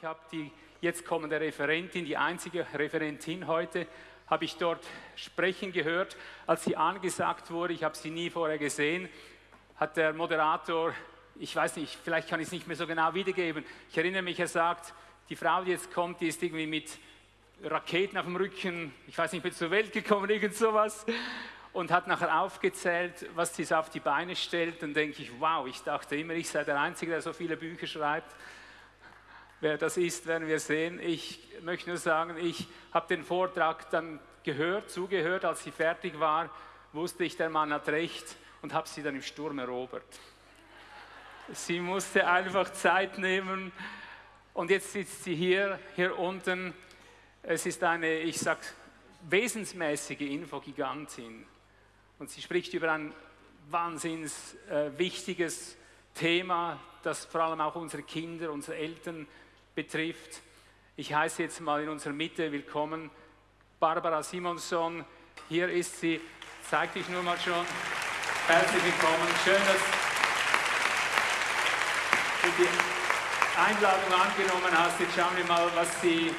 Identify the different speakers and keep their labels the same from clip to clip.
Speaker 1: Ich habe die jetzt kommende Referentin, die einzige Referentin heute, habe ich dort sprechen gehört. Als sie angesagt wurde, ich habe sie nie vorher gesehen, hat der Moderator, ich weiß nicht, vielleicht kann ich es nicht mehr so genau wiedergeben, ich erinnere mich, er sagt, die Frau, die jetzt kommt, die ist irgendwie mit Raketen auf dem Rücken, ich weiß nicht, mit zur Welt gekommen, irgend sowas und hat nachher aufgezählt, was sie so auf die Beine stellt. Dann denke ich, wow, ich dachte immer, ich sei der Einzige, der so viele Bücher schreibt. Wer das ist, werden wir sehen. Ich möchte nur sagen, ich habe den Vortrag dann gehört, zugehört, als sie fertig war, wusste ich, der Mann hat recht und habe sie dann im Sturm erobert. Sie musste einfach Zeit nehmen und jetzt sitzt sie hier, hier unten. Es ist eine, ich sag, wesensmäßige Infogigantin. Und sie spricht über ein wahnsinns äh, wichtiges Thema, das vor allem auch unsere Kinder, unsere Eltern betrifft. Ich heiße jetzt mal in unserer Mitte willkommen Barbara Simonson. Hier ist sie, zeig dich nur mal schon. Herzlich willkommen. Schön, dass du die Einladung angenommen hast. Jetzt schauen wir mal, was sie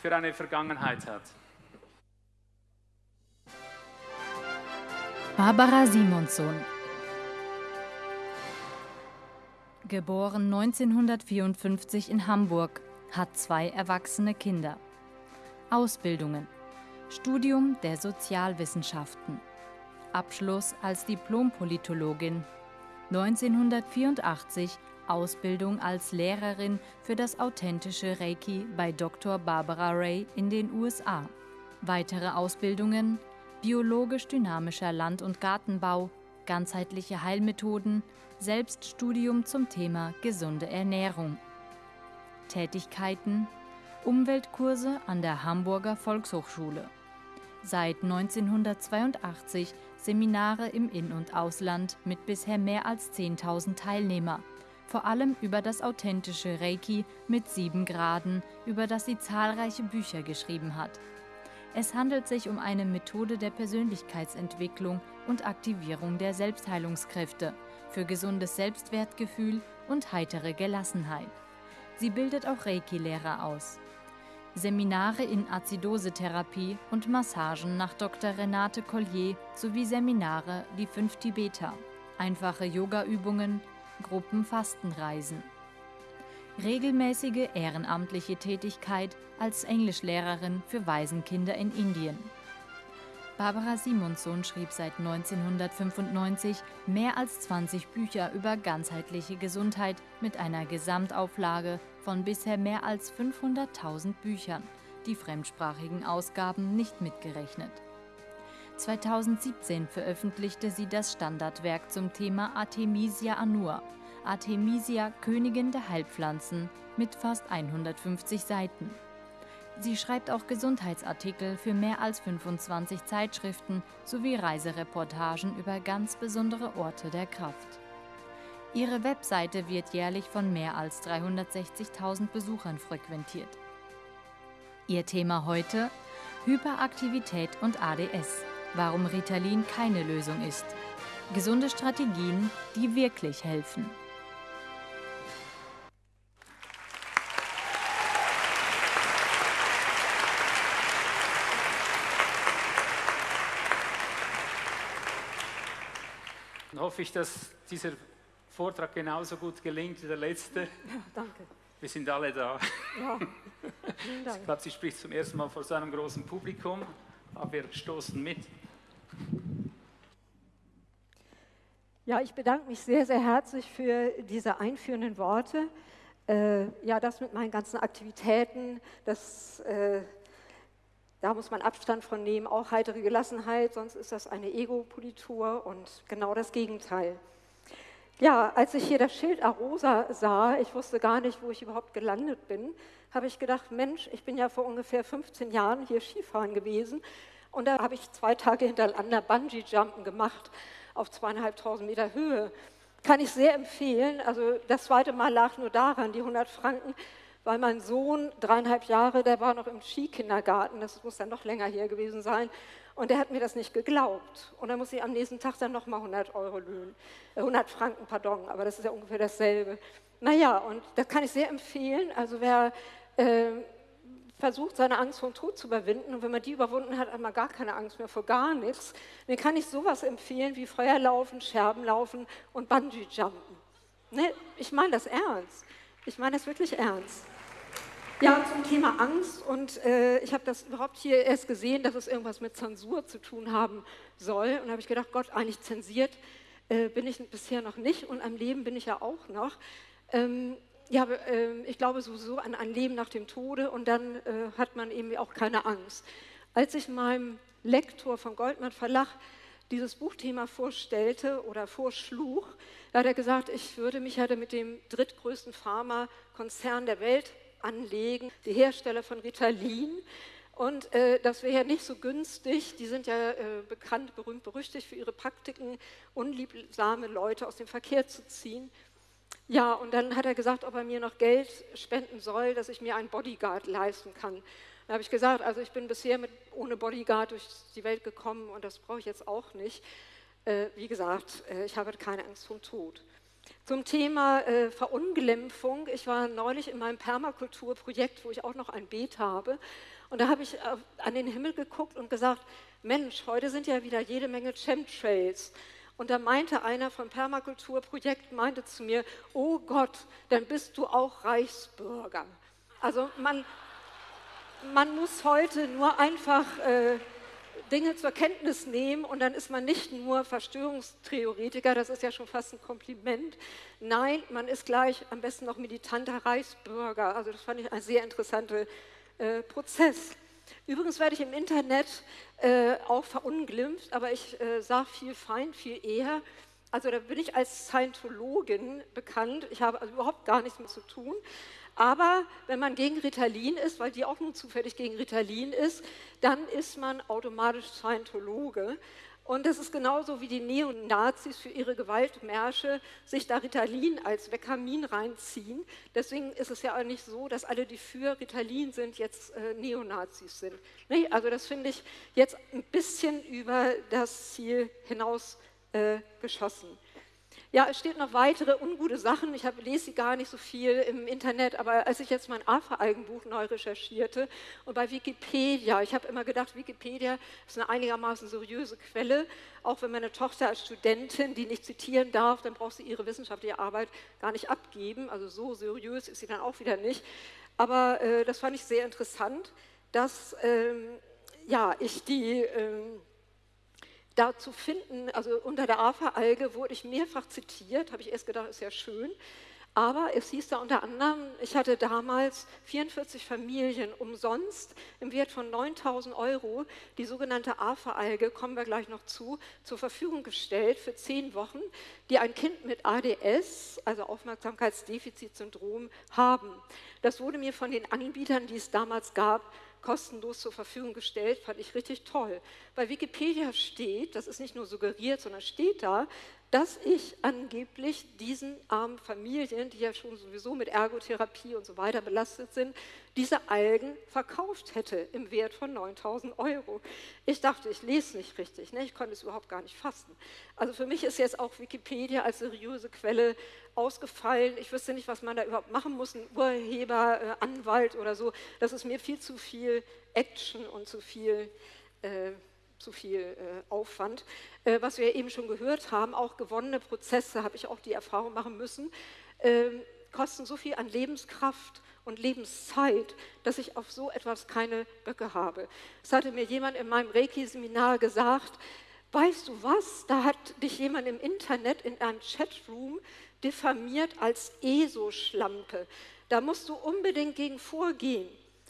Speaker 1: für eine Vergangenheit hat.
Speaker 2: Barbara Simonsson Geboren 1954 in Hamburg, hat zwei erwachsene Kinder. Ausbildungen Studium der Sozialwissenschaften Abschluss als Diplompolitologin 1984 Ausbildung als Lehrerin für das authentische Reiki bei Dr. Barbara Ray in den USA. Weitere Ausbildungen biologisch-dynamischer Land- und Gartenbau, ganzheitliche Heilmethoden, Selbststudium zum Thema gesunde Ernährung. Tätigkeiten Umweltkurse an der Hamburger Volkshochschule. Seit 1982 Seminare im In- und Ausland mit bisher mehr als 10.000 Teilnehmer, vor allem über das authentische Reiki mit sieben Graden, über das sie zahlreiche Bücher geschrieben hat. Es handelt sich um eine Methode der Persönlichkeitsentwicklung und Aktivierung der Selbstheilungskräfte für gesundes Selbstwertgefühl und heitere Gelassenheit. Sie bildet auch Reiki-Lehrer aus. Seminare in Azidosetherapie und Massagen nach Dr. Renate Collier sowie Seminare Die fünf Tibeter, einfache Yoga-Übungen, Gruppenfastenreisen regelmäßige ehrenamtliche Tätigkeit als Englischlehrerin für Waisenkinder in Indien. Barbara Simonsson schrieb seit 1995 mehr als 20 Bücher über ganzheitliche Gesundheit mit einer Gesamtauflage von bisher mehr als 500.000 Büchern, die fremdsprachigen Ausgaben nicht mitgerechnet. 2017 veröffentlichte sie das Standardwerk zum Thema Artemisia annua, Artemisia, Königin der Heilpflanzen, mit fast 150 Seiten. Sie schreibt auch Gesundheitsartikel für mehr als 25 Zeitschriften sowie Reisereportagen über ganz besondere Orte der Kraft. Ihre Webseite wird jährlich von mehr als 360.000 Besuchern frequentiert. Ihr Thema heute? Hyperaktivität und ADS. Warum Ritalin keine Lösung ist. Gesunde Strategien, die wirklich helfen.
Speaker 1: Hoffe ich, dass dieser Vortrag genauso gut gelingt wie der letzte. Ja,
Speaker 3: danke.
Speaker 1: Wir sind alle da. Ja. Ich glaube, sie spricht zum ersten Mal vor so einem großen Publikum, aber wir stoßen mit.
Speaker 3: Ja, ich bedanke mich sehr, sehr herzlich für diese einführenden Worte. Äh, ja, das mit meinen ganzen Aktivitäten, das äh, da muss man Abstand von nehmen, auch heitere Gelassenheit, sonst ist das eine Ego-Politur und genau das Gegenteil. Ja, als ich hier das Schild Arosa sah, ich wusste gar nicht, wo ich überhaupt gelandet bin, habe ich gedacht, Mensch, ich bin ja vor ungefähr 15 Jahren hier Skifahren gewesen und da habe ich zwei Tage hintereinander Bungee-Jumpen gemacht auf zweieinhalbtausend Meter Höhe. Kann ich sehr empfehlen. Also das zweite Mal lag nur daran, die 100 Franken weil mein Sohn, dreieinhalb Jahre, der war noch im Skikindergarten, das muss dann noch länger her gewesen sein, und der hat mir das nicht geglaubt. Und dann muss ich am nächsten Tag dann nochmal 100 Euro löhnen, äh 100 Franken, pardon, aber das ist ja ungefähr dasselbe. Naja, und das kann ich sehr empfehlen. Also wer äh, versucht, seine Angst vor dem Tod zu überwinden und wenn man die überwunden hat, hat man gar keine Angst mehr vor gar nichts, dann kann ich sowas empfehlen wie Feuerlaufen, Scherbenlaufen und Bungee-Jumpen. Ne? Ich meine das ernst. Ich meine das wirklich ernst. Ja, zum Thema Angst und äh, ich habe das überhaupt hier erst gesehen, dass es irgendwas mit Zensur zu tun haben soll und habe ich gedacht, Gott, eigentlich zensiert äh, bin ich bisher noch nicht und am Leben bin ich ja auch noch. Ähm, ja, äh, ich glaube sowieso an ein Leben nach dem Tode und dann äh, hat man eben auch keine Angst. Als ich meinem Lektor vom Goldmann Verlag dieses Buchthema vorstellte oder vorschlug, da hat er gesagt, ich würde mich ja mit dem drittgrößten Pharmakonzern der Welt anlegen, die Hersteller von Ritalin. Und äh, das wäre ja nicht so günstig. Die sind ja äh, bekannt, berühmt, berüchtigt für ihre Praktiken, unliebsame Leute aus dem Verkehr zu ziehen. Ja, und dann hat er gesagt, ob er mir noch Geld spenden soll, dass ich mir einen Bodyguard leisten kann. Da habe ich gesagt, also ich bin bisher mit, ohne Bodyguard durch die Welt gekommen und das brauche ich jetzt auch nicht. Äh, wie gesagt, äh, ich habe keine Angst vor dem Tod. Zum Thema äh, Verunglimpfung. Ich war neulich in meinem Permakulturprojekt, wo ich auch noch ein Beet habe. Und da habe ich äh, an den Himmel geguckt und gesagt, Mensch, heute sind ja wieder jede Menge Chemtrails. Und da meinte einer vom Permakulturprojekt, meinte zu mir, oh Gott, dann bist du auch Reichsbürger. Also man, man muss heute nur einfach äh, Dinge zur Kenntnis nehmen und dann ist man nicht nur Verstörungstheoretiker, das ist ja schon fast ein Kompliment. Nein, man ist gleich am besten noch militanter Reichsbürger. Also das fand ich ein sehr interessanter äh, Prozess. Übrigens werde ich im Internet äh, auch verunglimpft, aber ich äh, sage viel fein, viel eher. Also da bin ich als Scientologin bekannt. Ich habe also überhaupt gar nichts mit zu tun. Aber wenn man gegen Ritalin ist, weil die auch nun zufällig gegen Ritalin ist, dann ist man automatisch Scientologe. Und das ist genauso wie die Neonazis für ihre Gewaltmärsche sich da Ritalin als Vekamin reinziehen. Deswegen ist es ja auch nicht so, dass alle, die für Ritalin sind, jetzt äh, Neonazis sind. Nee, also das finde ich jetzt ein bisschen über das Ziel hinaus äh, geschossen. Ja, es steht noch weitere ungute Sachen. Ich habe, lese sie gar nicht so viel im Internet, aber als ich jetzt mein AFA-Algenbuch neu recherchierte und bei Wikipedia, ich habe immer gedacht, Wikipedia ist eine einigermaßen seriöse Quelle. Auch wenn meine Tochter als Studentin, die nicht zitieren darf, dann braucht sie ihre wissenschaftliche Arbeit gar nicht abgeben. Also so seriös ist sie dann auch wieder nicht. Aber äh, das fand ich sehr interessant, dass ähm, ja, ich die... Ähm, da zu finden, also unter der AFA-Alge wurde ich mehrfach zitiert, habe ich erst gedacht, ist ja schön. Aber es hieß da unter anderem, ich hatte damals 44 Familien umsonst im Wert von 9000 Euro die sogenannte AFA-Alge, kommen wir gleich noch zu, zur Verfügung gestellt für zehn Wochen, die ein Kind mit ADS, also Aufmerksamkeitsdefizitsyndrom, haben. Das wurde mir von den Anbietern, die es damals gab, kostenlos zur Verfügung gestellt, fand ich richtig toll. Bei Wikipedia steht, das ist nicht nur suggeriert, sondern steht da, dass ich angeblich diesen armen Familien, die ja schon sowieso mit Ergotherapie und so weiter belastet sind, diese Algen verkauft hätte im Wert von 9000 Euro. Ich dachte, ich lese nicht richtig, ne? ich konnte es überhaupt gar nicht fassen. Also für mich ist jetzt auch Wikipedia als seriöse Quelle ausgefallen. Ich wüsste nicht, was man da überhaupt machen muss, ein Urheber, äh, Anwalt oder so. Das ist mir viel zu viel Action und zu viel... Äh, zu viel äh, Aufwand. Äh, was wir eben schon gehört haben, auch gewonnene Prozesse, habe ich auch die Erfahrung machen müssen, äh, kosten so viel an Lebenskraft und Lebenszeit, dass ich auf so etwas keine Böcke habe. Es hatte mir jemand in meinem Reiki-Seminar gesagt, weißt du was, da hat dich jemand im Internet in einem Chatroom diffamiert als ESO-Schlampe. Da musst du unbedingt gegen vorgehen.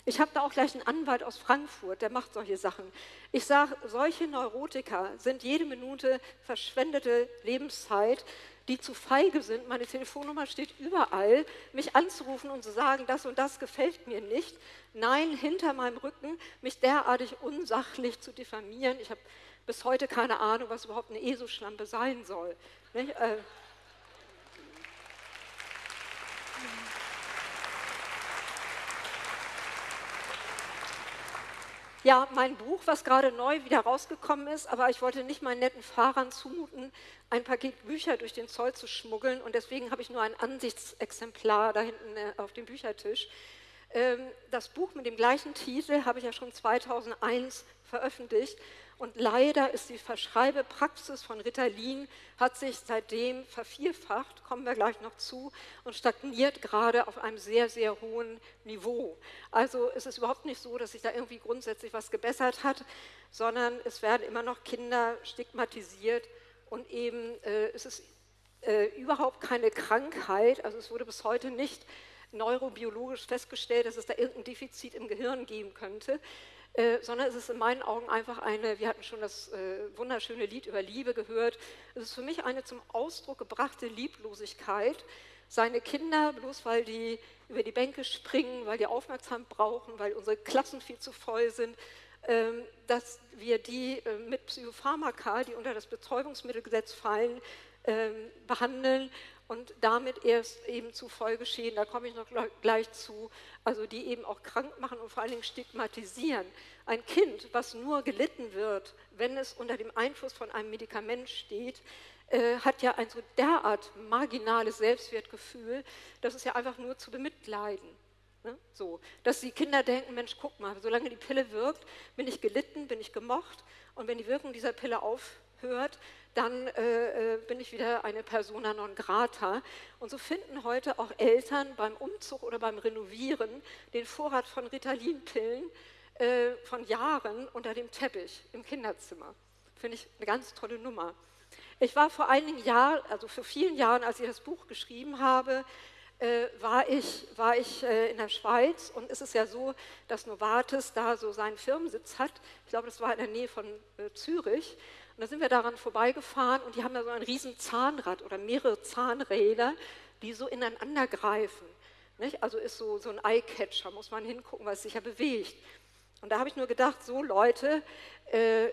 Speaker 3: Ich habe da auch gleich einen Anwalt aus Frankfurt, der macht solche Sachen. Ich sage, solche Neurotiker sind jede Minute verschwendete Lebenszeit, die zu feige sind. Meine Telefonnummer steht überall, mich anzurufen und zu sagen, das und das gefällt mir nicht. Nein, hinter meinem Rücken mich derartig unsachlich zu diffamieren. Ich habe bis heute keine Ahnung, was überhaupt eine ESO-Schlampe sein soll. Nicht? Ja, mein Buch, was gerade neu wieder rausgekommen ist, aber ich wollte nicht meinen netten Fahrern zumuten, ein Paket Bücher durch den Zoll zu schmuggeln und deswegen habe ich nur ein Ansichtsexemplar da hinten äh, auf dem Büchertisch. Ähm, das Buch mit dem gleichen Titel habe ich ja schon 2001 veröffentlicht und leider ist die Verschreibepraxis von Ritalin, hat sich seitdem vervierfacht, kommen wir gleich noch zu, und stagniert gerade auf einem sehr, sehr hohen Niveau. Also es ist überhaupt nicht so, dass sich da irgendwie grundsätzlich was gebessert hat, sondern es werden immer noch Kinder stigmatisiert und eben äh, es ist äh, überhaupt keine Krankheit, also es wurde bis heute nicht neurobiologisch festgestellt, dass es da irgendein Defizit im Gehirn geben könnte. Äh, sondern es ist in meinen Augen einfach eine, wir hatten schon das äh, wunderschöne Lied über Liebe gehört, es ist für mich eine zum Ausdruck gebrachte Lieblosigkeit, seine Kinder, bloß weil die über die Bänke springen, weil die aufmerksam brauchen, weil unsere Klassen viel zu voll sind, ähm, dass wir die äh, mit Psychopharmaka, die unter das Betäubungsmittelgesetz fallen, ähm, behandeln und damit erst eben zu Folgeschäden, da komme ich noch gleich zu, also die eben auch krank machen und vor allen Dingen stigmatisieren. Ein Kind, was nur gelitten wird, wenn es unter dem Einfluss von einem Medikament steht, äh, hat ja ein so derart marginales Selbstwertgefühl, dass es ja einfach nur zu bemitleiden. Ne? So, dass die Kinder denken, Mensch, guck mal, solange die Pille wirkt, bin ich gelitten, bin ich gemocht und wenn die Wirkung dieser Pille aufhört, dann äh, äh, bin ich wieder eine persona non grata. Und so finden heute auch Eltern beim Umzug oder beim Renovieren den Vorrat von Ritalin-Pillen äh, von Jahren unter dem Teppich im Kinderzimmer. Finde ich eine ganz tolle Nummer. Ich war vor einigen Jahren, also vor vielen Jahren, als ich das Buch geschrieben habe, äh, war ich, war ich äh, in der Schweiz und es ist ja so, dass Novartis da so seinen Firmensitz hat. Ich glaube, das war in der Nähe von äh, Zürich. Und da sind wir daran vorbeigefahren und die haben da so ein riesen Zahnrad oder mehrere Zahnräder, die so ineinander greifen. Nicht? Also ist so, so ein Eyecatcher, muss man hingucken, es sich ja bewegt. Und da habe ich nur gedacht, so Leute, äh,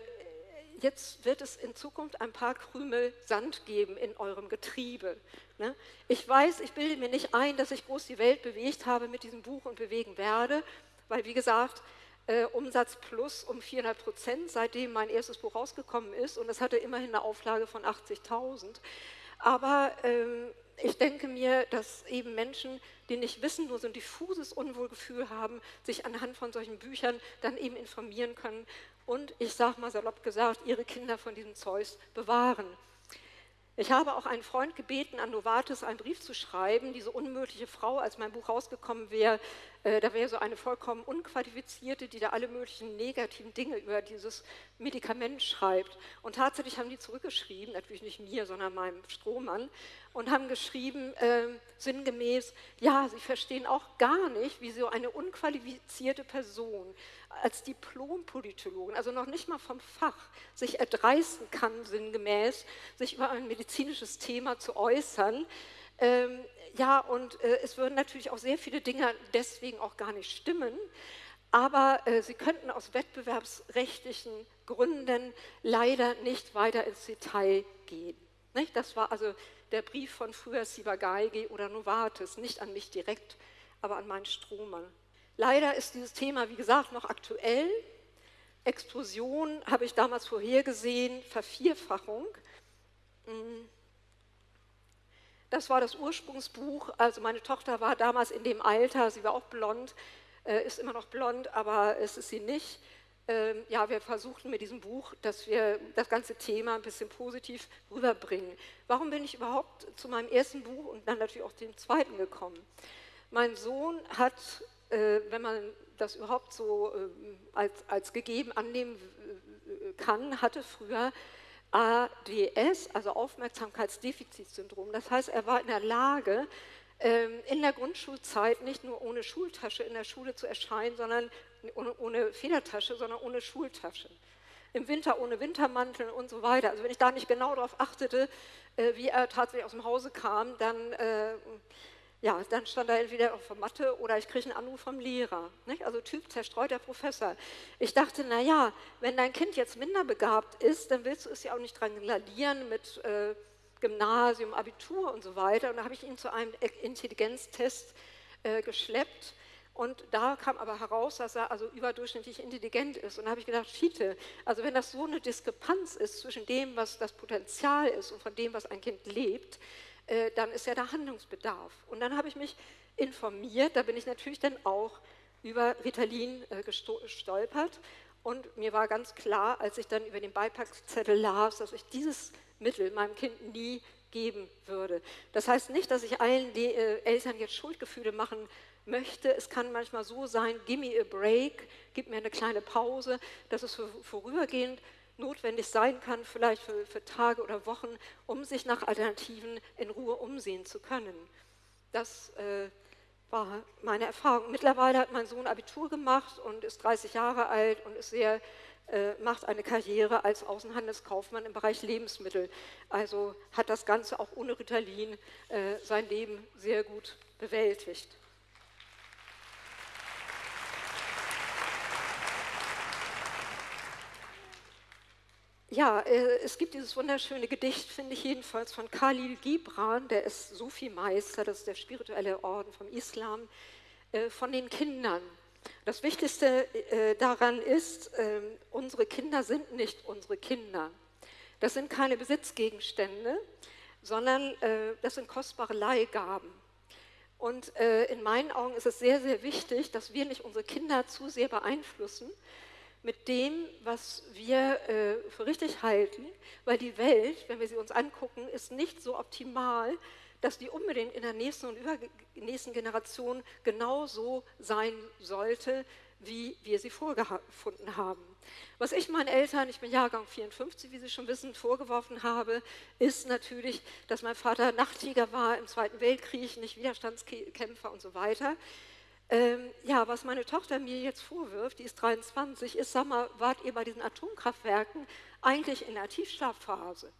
Speaker 3: jetzt wird es in Zukunft ein paar Krümel Sand geben in eurem Getriebe. Ne? Ich weiß, ich bilde mir nicht ein, dass ich groß die Welt bewegt habe mit diesem Buch und bewegen werde, weil wie gesagt, äh, Umsatz plus um 400 Prozent, seitdem mein erstes Buch rausgekommen ist. Und es hatte immerhin eine Auflage von 80.000. Aber ähm, ich denke mir, dass eben Menschen, die nicht wissen, nur so ein diffuses Unwohlgefühl haben, sich anhand von solchen Büchern dann eben informieren können und, ich sage mal salopp gesagt, ihre Kinder von diesem Zeus bewahren. Ich habe auch einen Freund gebeten, an Novartis einen Brief zu schreiben, diese unmögliche Frau, als mein Buch rausgekommen wäre, äh, da wäre so eine vollkommen unqualifizierte, die da alle möglichen negativen Dinge über dieses Medikament schreibt. Und tatsächlich haben die zurückgeschrieben, natürlich nicht mir, sondern meinem Strohmann, und haben geschrieben, äh, sinngemäß, ja, sie verstehen auch gar nicht, wie so eine unqualifizierte Person als Diplompolitologin, also noch nicht mal vom Fach, sich erdreisten kann, sinngemäß, sich über ein medizinisches Thema zu äußern. Ähm, ja, und äh, es würden natürlich auch sehr viele Dinge deswegen auch gar nicht stimmen, aber äh, sie könnten aus wettbewerbsrechtlichen Gründen leider nicht weiter ins Detail gehen. Nicht? Das war also der Brief von früher Sibageige oder Novartis, nicht an mich direkt, aber an meinen Strohmann. Leider ist dieses Thema, wie gesagt, noch aktuell. Explosion habe ich damals vorhergesehen, Vervierfachung. Mm. Das war das Ursprungsbuch. Also meine Tochter war damals in dem Alter, sie war auch blond, äh, ist immer noch blond, aber es ist sie nicht. Ähm, ja, wir versuchten mit diesem Buch, dass wir das ganze Thema ein bisschen positiv rüberbringen. Warum bin ich überhaupt zu meinem ersten Buch und dann natürlich auch dem zweiten gekommen? Mein Sohn hat wenn man das überhaupt so äh, als, als gegeben annehmen kann, hatte früher ADS, also Aufmerksamkeitsdefizitsyndrom. Das heißt, er war in der Lage, ähm, in der Grundschulzeit nicht nur ohne Schultasche in der Schule zu erscheinen, sondern ohne, ohne Federtasche, sondern ohne Schultasche. Im Winter ohne Wintermantel und so weiter. Also wenn ich da nicht genau darauf achtete, äh, wie er tatsächlich aus dem Hause kam, dann ja, dann stand er entweder auf der Matte oder ich kriege einen Anruf vom Lehrer. Nicht? Also Typ zerstreuter Professor. Ich dachte, naja, wenn dein Kind jetzt minder begabt ist, dann willst du es ja auch nicht dran gladieren mit äh, Gymnasium, Abitur und so weiter. Und da habe ich ihn zu einem Intelligenztest äh, geschleppt. Und da kam aber heraus, dass er also überdurchschnittlich intelligent ist. Und da habe ich gedacht, Schiete, also wenn das so eine Diskrepanz ist zwischen dem, was das Potenzial ist und von dem, was ein Kind lebt, äh, dann ist ja da Handlungsbedarf. Und dann habe ich mich informiert, da bin ich natürlich dann auch über Ritalin äh, gestolpert. Und mir war ganz klar, als ich dann über den Beipackzettel las, dass ich dieses Mittel meinem Kind nie geben würde. Das heißt nicht, dass ich allen äh, Eltern jetzt Schuldgefühle machen möchte. Es kann manchmal so sein, give me a break, gib mir eine kleine Pause, dass es vorübergehend notwendig sein kann, vielleicht für, für Tage oder Wochen, um sich nach Alternativen in Ruhe umsehen zu können. Das äh, war meine Erfahrung. Mittlerweile hat mein Sohn Abitur gemacht und ist 30 Jahre alt und ist sehr, äh, macht eine Karriere als Außenhandelskaufmann im Bereich Lebensmittel. Also hat das Ganze auch ohne Ritalin äh, sein Leben sehr gut bewältigt. Ja, äh, es gibt dieses wunderschöne Gedicht, finde ich jedenfalls, von Khalil Gibran, der ist Sufi-Meister, das ist der spirituelle Orden vom Islam, äh, von den Kindern. Das Wichtigste äh, daran ist, ähm, unsere Kinder sind nicht unsere Kinder. Das sind keine Besitzgegenstände, sondern das sind kostbare Leihgaben. Und in meinen Augen ist es sehr, sehr wichtig, dass wir nicht unsere Kinder zu sehr beeinflussen, mit dem, was wir äh, für richtig halten, weil die Welt, wenn wir sie uns angucken, ist nicht so optimal, dass die unbedingt in der nächsten und übernächsten Generation genauso sein sollte, wie wir sie vorgefunden haben. Was ich meinen Eltern, ich bin Jahrgang 54, wie Sie schon wissen, vorgeworfen habe, ist natürlich, dass mein Vater Nachtjäger war im Zweiten Weltkrieg, nicht Widerstandskämpfer und so weiter. Ähm, ja, was meine Tochter mir jetzt vorwirft, die ist 23, ist, sag mal, wart ihr bei diesen Atomkraftwerken eigentlich in der Tiefschlafphase?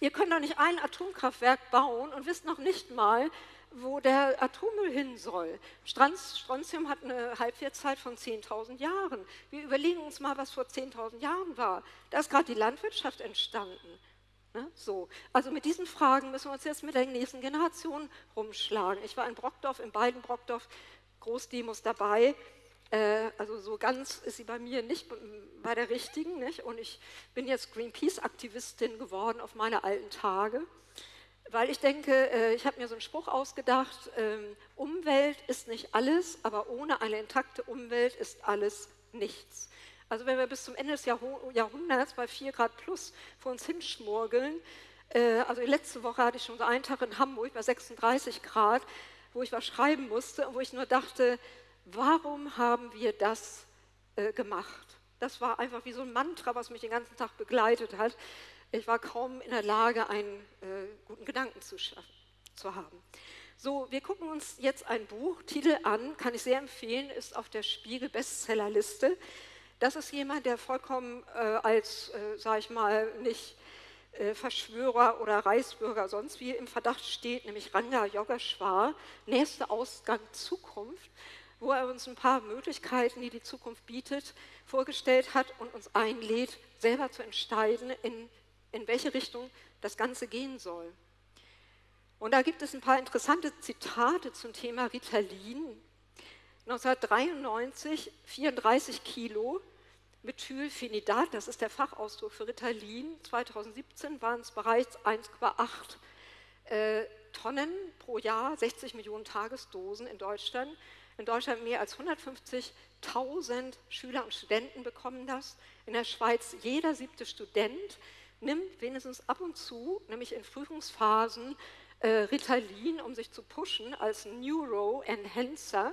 Speaker 3: Ihr könnt doch nicht ein Atomkraftwerk bauen und wisst noch nicht mal, wo der Atommüll hin soll. Strontium hat eine Halbwertszeit von 10.000 Jahren. Wir überlegen uns mal, was vor 10.000 Jahren war. Da ist gerade die Landwirtschaft entstanden. Ne? So. Also mit diesen Fragen müssen wir uns jetzt mit der nächsten Generation rumschlagen. Ich war in Brockdorf, in beiden Brockdorf Großdemos dabei. Äh, also so ganz ist sie bei mir nicht bei der richtigen. Nicht? Und ich bin jetzt Greenpeace-Aktivistin geworden auf meine alten Tage, weil ich denke, äh, ich habe mir so einen Spruch ausgedacht, ähm, Umwelt ist nicht alles, aber ohne eine intakte Umwelt ist alles nichts. Also wenn wir bis zum Ende des Jahrhunderts bei 4 Grad plus vor uns hinschmurgeln, äh, also letzte Woche hatte ich schon so einen Tag in Hamburg bei 36 Grad, wo ich was schreiben musste und wo ich nur dachte, warum haben wir das äh, gemacht? Das war einfach wie so ein Mantra, was mich den ganzen Tag begleitet hat. Ich war kaum in der Lage, einen äh, guten Gedanken zu, zu haben. So, wir gucken uns jetzt ein Buch, Titel an, kann ich sehr empfehlen, ist auf der Spiegel Bestsellerliste. Das ist jemand, der vollkommen äh, als, äh, sage ich mal, nicht Verschwörer oder Reichsbürger sonst wie im Verdacht steht, nämlich Ranga Yogeshwar, nächster Ausgang Zukunft, wo er uns ein paar Möglichkeiten, die die Zukunft bietet, vorgestellt hat und uns einlädt, selber zu entscheiden, in, in welche Richtung das Ganze gehen soll. Und da gibt es ein paar interessante Zitate zum Thema Ritalin. 1993 34 Kilo, Methylphenidat, das ist der Fachausdruck für Ritalin, 2017 waren es bereits 1,8 äh, Tonnen pro Jahr, 60 Millionen Tagesdosen in Deutschland. In Deutschland mehr als 150.000 Schüler und Studenten bekommen das. In der Schweiz jeder siebte Student nimmt wenigstens ab und zu, nämlich in Prüfungsphasen, äh, Ritalin, um sich zu pushen als Neuro-Enhancer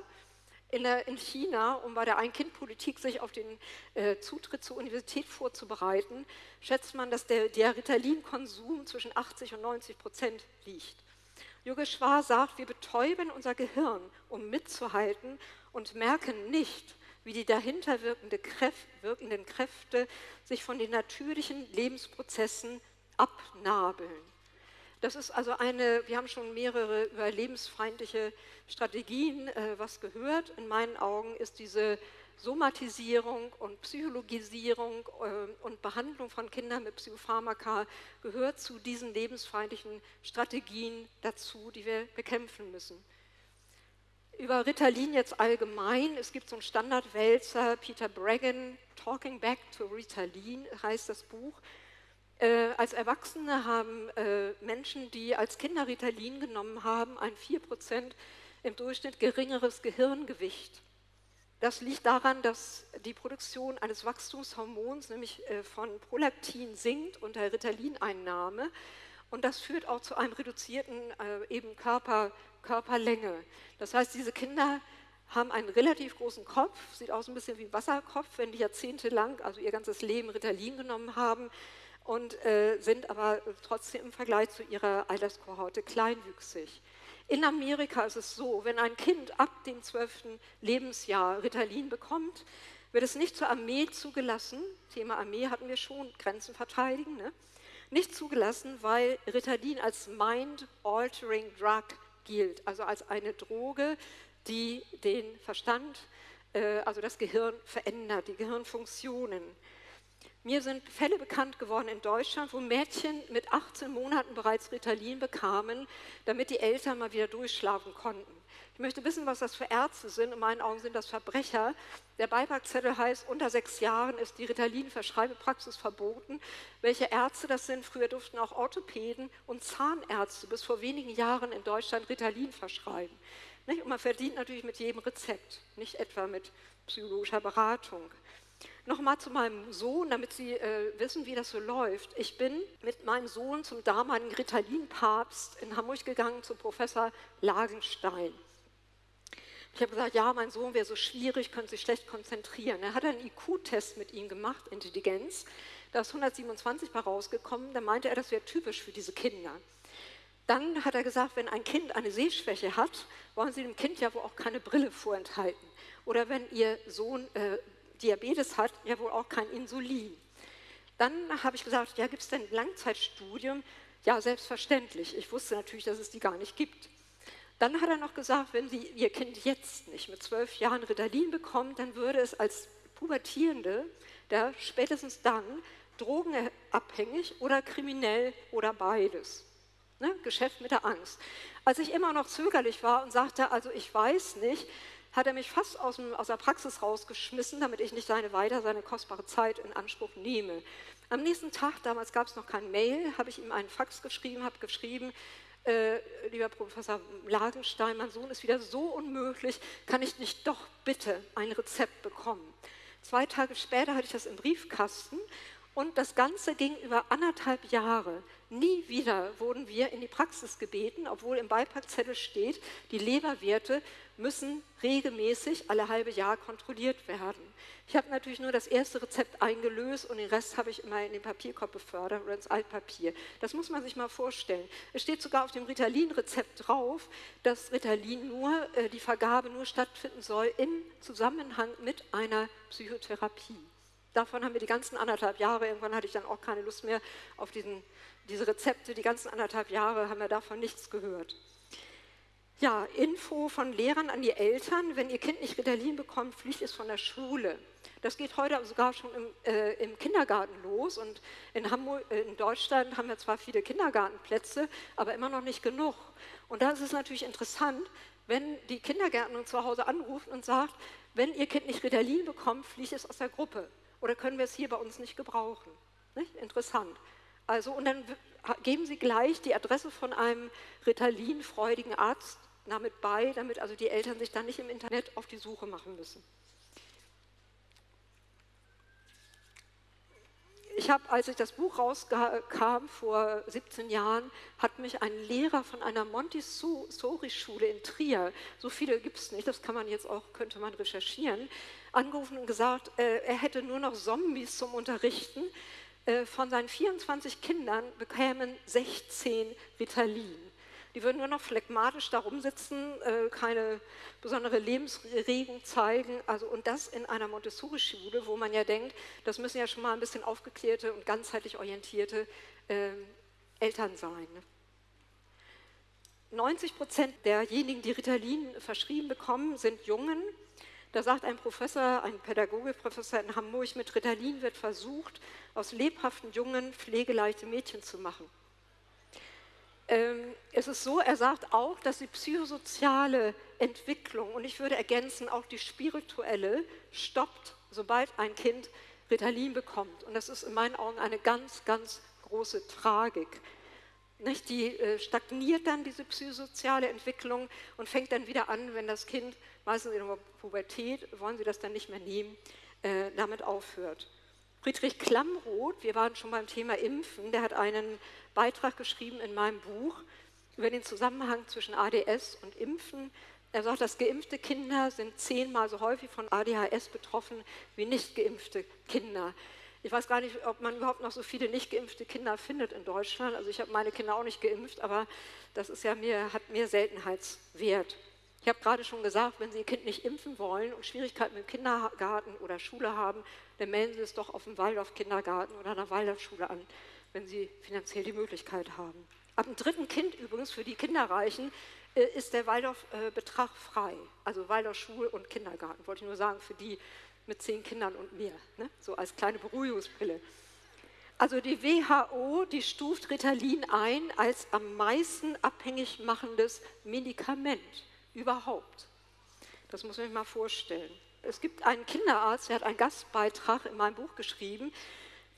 Speaker 3: in, der, in China, um bei der Ein-Kind-Politik sich auf den äh, Zutritt zur Universität vorzubereiten, schätzt man, dass der, der Ritalin-Konsum zwischen 80 und 90 Prozent liegt. Yogeshwar sagt, wir betäuben unser Gehirn, um mitzuhalten und merken nicht, wie die dahinter wirkende Kräft, wirkenden Kräfte sich von den natürlichen Lebensprozessen abnabeln. Das ist also eine, wir haben schon mehrere überlebensfeindliche Strategien äh, was gehört. In meinen Augen ist diese Somatisierung und Psychologisierung äh, und Behandlung von Kindern mit Psychopharmaka gehört zu diesen lebensfeindlichen Strategien dazu, die wir bekämpfen müssen. über Ritalin jetzt allgemein. Es gibt so einen Standardwälzer, Peter Bregan, Talking Back to Ritalin heißt das Buch. Äh, als Erwachsene haben äh, Menschen, die als Kinder Ritalin genommen haben, ein 4% im Durchschnitt geringeres Gehirngewicht. Das liegt daran, dass die Produktion eines Wachstumshormons, nämlich äh, von Prolaktin, sinkt unter Ritalineinnahme. Und das führt auch zu einem reduzierten äh, eben Körper, Körperlänge. Das heißt, diese Kinder haben einen relativ großen Kopf, sieht aus ein bisschen wie ein Wasserkopf, wenn die jahrzehntelang, also ihr ganzes Leben Ritalin genommen haben und äh, sind aber trotzdem im Vergleich zu ihrer Alterskohorte kleinwüchsig. In Amerika ist es so, wenn ein Kind ab dem 12. Lebensjahr Ritalin bekommt, wird es nicht zur Armee zugelassen. Thema Armee hatten wir schon, Grenzen verteidigen. Ne? Nicht zugelassen, weil Ritalin als Mind-Altering Drug gilt, also als eine Droge, die den Verstand, äh, also das Gehirn verändert, die Gehirnfunktionen. Mir sind Fälle bekannt geworden in Deutschland, wo Mädchen mit 18 Monaten bereits Ritalin bekamen, damit die Eltern mal wieder durchschlafen konnten. Ich möchte wissen, was das für Ärzte sind. In meinen Augen sind das Verbrecher. Der Beipackzettel heißt, unter sechs Jahren ist die Ritalin-Verschreibepraxis verboten. Welche Ärzte das sind? Früher durften auch Orthopäden und Zahnärzte bis vor wenigen Jahren in Deutschland Ritalin verschreiben. Und man verdient natürlich mit jedem Rezept, nicht etwa mit psychologischer Beratung. Nochmal zu meinem Sohn, damit Sie äh, wissen, wie das so läuft. Ich bin mit meinem Sohn zum damaligen Ritalin-Papst in Hamburg gegangen, zu Professor Lagenstein. Ich habe gesagt, ja, mein Sohn wäre so schwierig, könnte sich schlecht konzentrieren. Er hat einen IQ-Test mit ihm gemacht, Intelligenz. Da ist 127 bei rausgekommen. Da meinte er, das wäre typisch für diese Kinder. Dann hat er gesagt, wenn ein Kind eine Sehschwäche hat, wollen Sie dem Kind ja wohl auch keine Brille vorenthalten. Oder wenn Ihr Sohn äh, Diabetes hat, ja wohl auch kein Insulin. Dann habe ich gesagt, ja, gibt es denn Langzeitstudium? Ja, selbstverständlich. Ich wusste natürlich, dass es die gar nicht gibt. Dann hat er noch gesagt, wenn Sie Ihr Kind jetzt nicht mit zwölf Jahren Ritalin bekommt, dann würde es als Pubertierende, der spätestens dann drogenabhängig oder kriminell oder beides. Ne? Geschäft mit der Angst. Als ich immer noch zögerlich war und sagte, also ich weiß nicht, hat er mich fast aus, dem, aus der Praxis rausgeschmissen, damit ich nicht seine weiter seine kostbare Zeit in Anspruch nehme. Am nächsten Tag, damals gab es noch kein Mail, habe ich ihm einen Fax geschrieben, habe geschrieben, äh, lieber Professor Lagenstein, mein Sohn ist wieder so unmöglich, kann ich nicht doch bitte ein Rezept bekommen? Zwei Tage später hatte ich das im Briefkasten und das Ganze ging über anderthalb Jahre. Nie wieder wurden wir in die Praxis gebeten, obwohl im Beipackzettel steht, die Leberwerte müssen regelmäßig alle halbe Jahr kontrolliert werden. Ich habe natürlich nur das erste Rezept eingelöst und den Rest habe ich immer in den Papierkorb befördert oder ins Altpapier. Das muss man sich mal vorstellen. Es steht sogar auf dem Ritalin-Rezept drauf, dass Ritalin nur, äh, die Vergabe nur stattfinden soll im Zusammenhang mit einer Psychotherapie. Davon haben wir die ganzen anderthalb Jahre, irgendwann hatte ich dann auch keine Lust mehr auf diesen, diese Rezepte, die ganzen anderthalb Jahre haben wir davon nichts gehört. Ja, Info von Lehrern an die Eltern, wenn ihr Kind nicht Ritalin bekommt, fliegt es von der Schule. Das geht heute sogar schon im, äh, im Kindergarten los und in, Hamburg, äh, in Deutschland haben wir zwar viele Kindergartenplätze, aber immer noch nicht genug. Und da ist es natürlich interessant, wenn die Kindergärtnerin zu Hause anruft und sagt, wenn ihr Kind nicht Ritalin bekommt, fliegt es aus der Gruppe. Oder können wir es hier bei uns nicht gebrauchen? Nicht? Interessant. Also, und dann geben Sie gleich die Adresse von einem Ritalin-freudigen Arzt damit bei, damit also die Eltern sich dann nicht im Internet auf die Suche machen müssen. Ich habe, als ich das Buch rauskam vor 17 Jahren, hat mich ein Lehrer von einer Montessori-Schule in Trier, so viele gibt es nicht, das kann man jetzt auch, könnte man recherchieren, angerufen und gesagt, äh, er hätte nur noch Zombies zum Unterrichten. Äh, von seinen 24 Kindern bekämen 16 Ritalin. Die würden nur noch phlegmatisch da rumsitzen, äh, keine besondere Lebensregung zeigen. Also, und das in einer Montessori-Schule, wo man ja denkt, das müssen ja schon mal ein bisschen aufgeklärte und ganzheitlich orientierte äh, Eltern sein. 90 Prozent derjenigen, die Ritalin verschrieben bekommen, sind Jungen. Da sagt ein Professor, ein Pädagogikprofessor in Hamburg, mit Ritalin wird versucht, aus lebhaften Jungen pflegeleichte Mädchen zu machen. Ähm, es ist so, er sagt auch, dass die psychosoziale Entwicklung und ich würde ergänzen, auch die spirituelle stoppt, sobald ein Kind Ritalin bekommt. Und das ist in meinen Augen eine ganz, ganz große Tragik. Nicht? Die äh, stagniert dann, diese psychosoziale Entwicklung, und fängt dann wieder an, wenn das Kind, meistens in der Pubertät, wollen sie das dann nicht mehr nehmen, äh, damit aufhört. Friedrich Klamroth, wir waren schon beim Thema Impfen, der hat einen Beitrag geschrieben in meinem Buch über den Zusammenhang zwischen ADS und Impfen. Er sagt, dass geimpfte Kinder sind zehnmal so häufig von ADHS betroffen wie nicht geimpfte Kinder. Ich weiß gar nicht, ob man überhaupt noch so viele nicht geimpfte Kinder findet in Deutschland. Also ich habe meine Kinder auch nicht geimpft, aber das ist ja mehr, hat mehr Seltenheitswert. Ich habe gerade schon gesagt, wenn Sie Ihr Kind nicht impfen wollen und Schwierigkeiten mit dem Kindergarten oder Schule haben, dann melden Sie es doch auf dem Waldorf-Kindergarten oder einer Waldorfschule an, wenn Sie finanziell die Möglichkeit haben. Ab dem dritten Kind übrigens für die Kinderreichen äh, ist der Waldorf-Betrag frei. Also Waldorf Schul- und Kindergarten, wollte ich nur sagen, für die mit zehn Kindern und mehr, ne? so als kleine Beruhigungsbrille. Also die WHO, die stuft Ritalin ein als am meisten abhängig machendes Medikament überhaupt. Das muss man sich mal vorstellen. Es gibt einen Kinderarzt, der hat einen Gastbeitrag in meinem Buch geschrieben,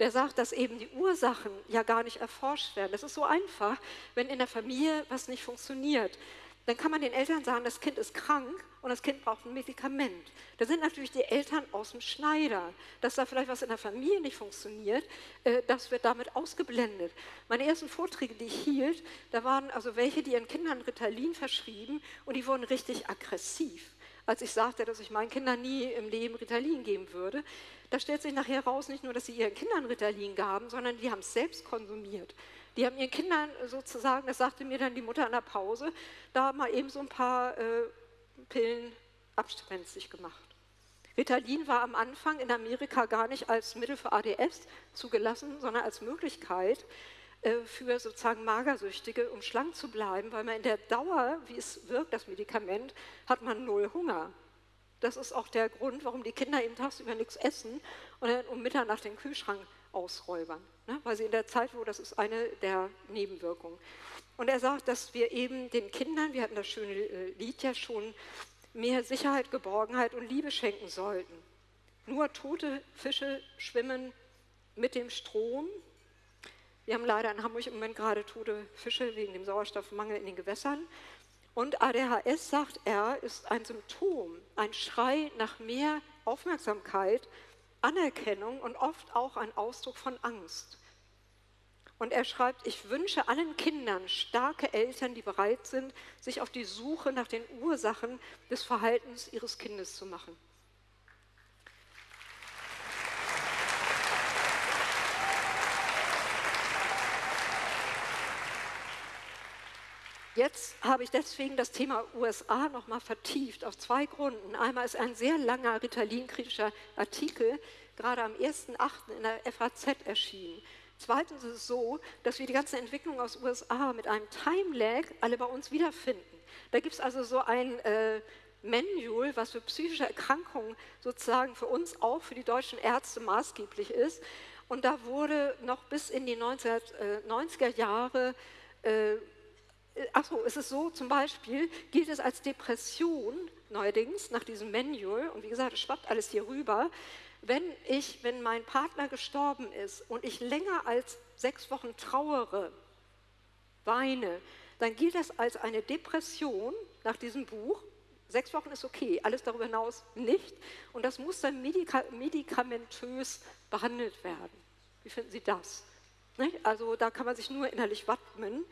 Speaker 3: der sagt, dass eben die Ursachen ja gar nicht erforscht werden. Das ist so einfach, wenn in der Familie was nicht funktioniert. Dann kann man den Eltern sagen, das Kind ist krank und das Kind braucht ein Medikament. Da sind natürlich die Eltern aus dem Schneider. Dass da vielleicht was in der Familie nicht funktioniert, äh, das wird damit ausgeblendet. Meine ersten Vorträge, die ich hielt, da waren also welche, die ihren Kindern Ritalin verschrieben und die wurden richtig aggressiv. Als ich sagte, dass ich meinen Kindern nie im Leben Ritalin geben würde, da stellt sich nachher raus, nicht nur, dass sie ihren Kindern Ritalin gaben, sondern die haben es selbst konsumiert. Die haben ihren Kindern sozusagen, das sagte mir dann die Mutter an der Pause, da mal eben so ein paar äh, Pillen abspenstig gemacht. Ritalin war am Anfang in Amerika gar nicht als Mittel für ADS zugelassen, sondern als Möglichkeit für sozusagen Magersüchtige, um schlank zu bleiben, weil man in der Dauer, wie es wirkt, das Medikament, hat man null Hunger. Das ist auch der Grund, warum die Kinder eben tagsüber nichts essen und dann um Mitternacht den Kühlschrank ausräubern. Ne? Weil sie in der Zeit, wo das ist eine der Nebenwirkungen. Und er sagt, dass wir eben den Kindern, wir hatten das schöne äh, Lied ja schon, mehr Sicherheit, Geborgenheit und Liebe schenken sollten. Nur tote Fische schwimmen mit dem Strom. Wir haben leider in Hamburg im Moment gerade tote Fische wegen dem Sauerstoffmangel in den Gewässern. Und ADHS, sagt er, ist ein Symptom, ein Schrei nach mehr Aufmerksamkeit Anerkennung und oft auch ein Ausdruck von Angst. Und er schreibt, ich wünsche allen Kindern starke Eltern, die bereit sind, sich auf die Suche nach den Ursachen des Verhaltens ihres Kindes zu machen. Jetzt habe ich deswegen das Thema USA nochmal vertieft, aus zwei Gründen. Einmal ist ein sehr langer Ritalin-kritischer Artikel, gerade am 1.8. in der FAZ erschienen. Zweitens ist es so, dass wir die ganze Entwicklung aus USA mit einem Time-Lag alle bei uns wiederfinden. Da gibt es also so ein äh, Manual, was für psychische Erkrankungen sozusagen für uns auch, für die deutschen Ärzte maßgeblich ist. Und da wurde noch bis in die 1990er Jahre äh, äh, achso, es ist so, zum Beispiel gilt es als Depression neuerdings nach diesem Manual, und wie gesagt, es schwappt alles hier rüber, wenn ich, wenn mein Partner gestorben ist und ich länger als sechs Wochen trauere, weine, dann gilt das als eine Depression nach diesem Buch. Sechs Wochen ist okay, alles darüber hinaus nicht. Und das muss dann medika medikamentös behandelt werden. Wie finden Sie das? Also da kann man sich nur innerlich wappnen.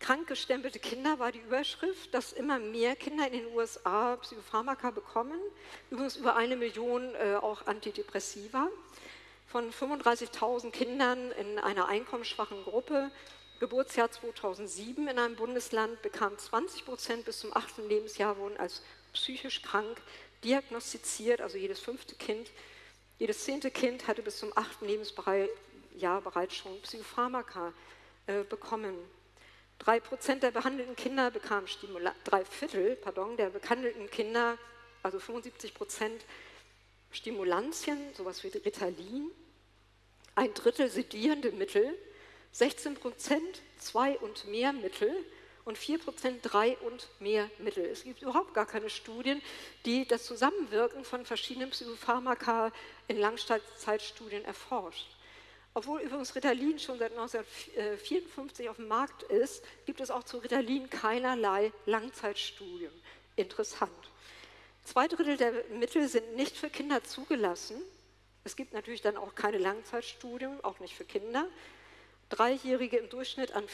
Speaker 3: Krankgestempelte Kinder war die Überschrift, dass immer mehr Kinder in den USA Psychopharmaka bekommen. Übrigens über eine Million äh, auch Antidepressiva. Von 35.000 Kindern in einer einkommensschwachen Gruppe, Geburtsjahr 2007 in einem Bundesland, bekamen 20 Prozent bis zum achten Lebensjahr wurden als psychisch krank diagnostiziert, also jedes fünfte Kind. Jedes zehnte Kind hatte bis zum achten Lebensjahr bereits schon Psychopharmaka äh, bekommen. Drei Prozent der behandelten Kinder bekamen Stimulantien, drei Viertel, pardon, der behandelten Kinder, also 75 Prozent Stimulantien, sowas wie Ritalin, ein Drittel sedierende Mittel, 16 Prozent zwei und mehr Mittel und 4% drei und mehr Mittel. Es gibt überhaupt gar keine Studien, die das Zusammenwirken von verschiedenen Psychopharmaka in Langzeitstudien erforscht. Obwohl übrigens Ritalin schon seit 1954 auf dem Markt ist, gibt es auch zu Ritalin keinerlei Langzeitstudien. Interessant. Zwei Drittel der Mittel sind nicht für Kinder zugelassen. Es gibt natürlich dann auch keine Langzeitstudien, auch nicht für Kinder. Dreijährige im Durchschnitt an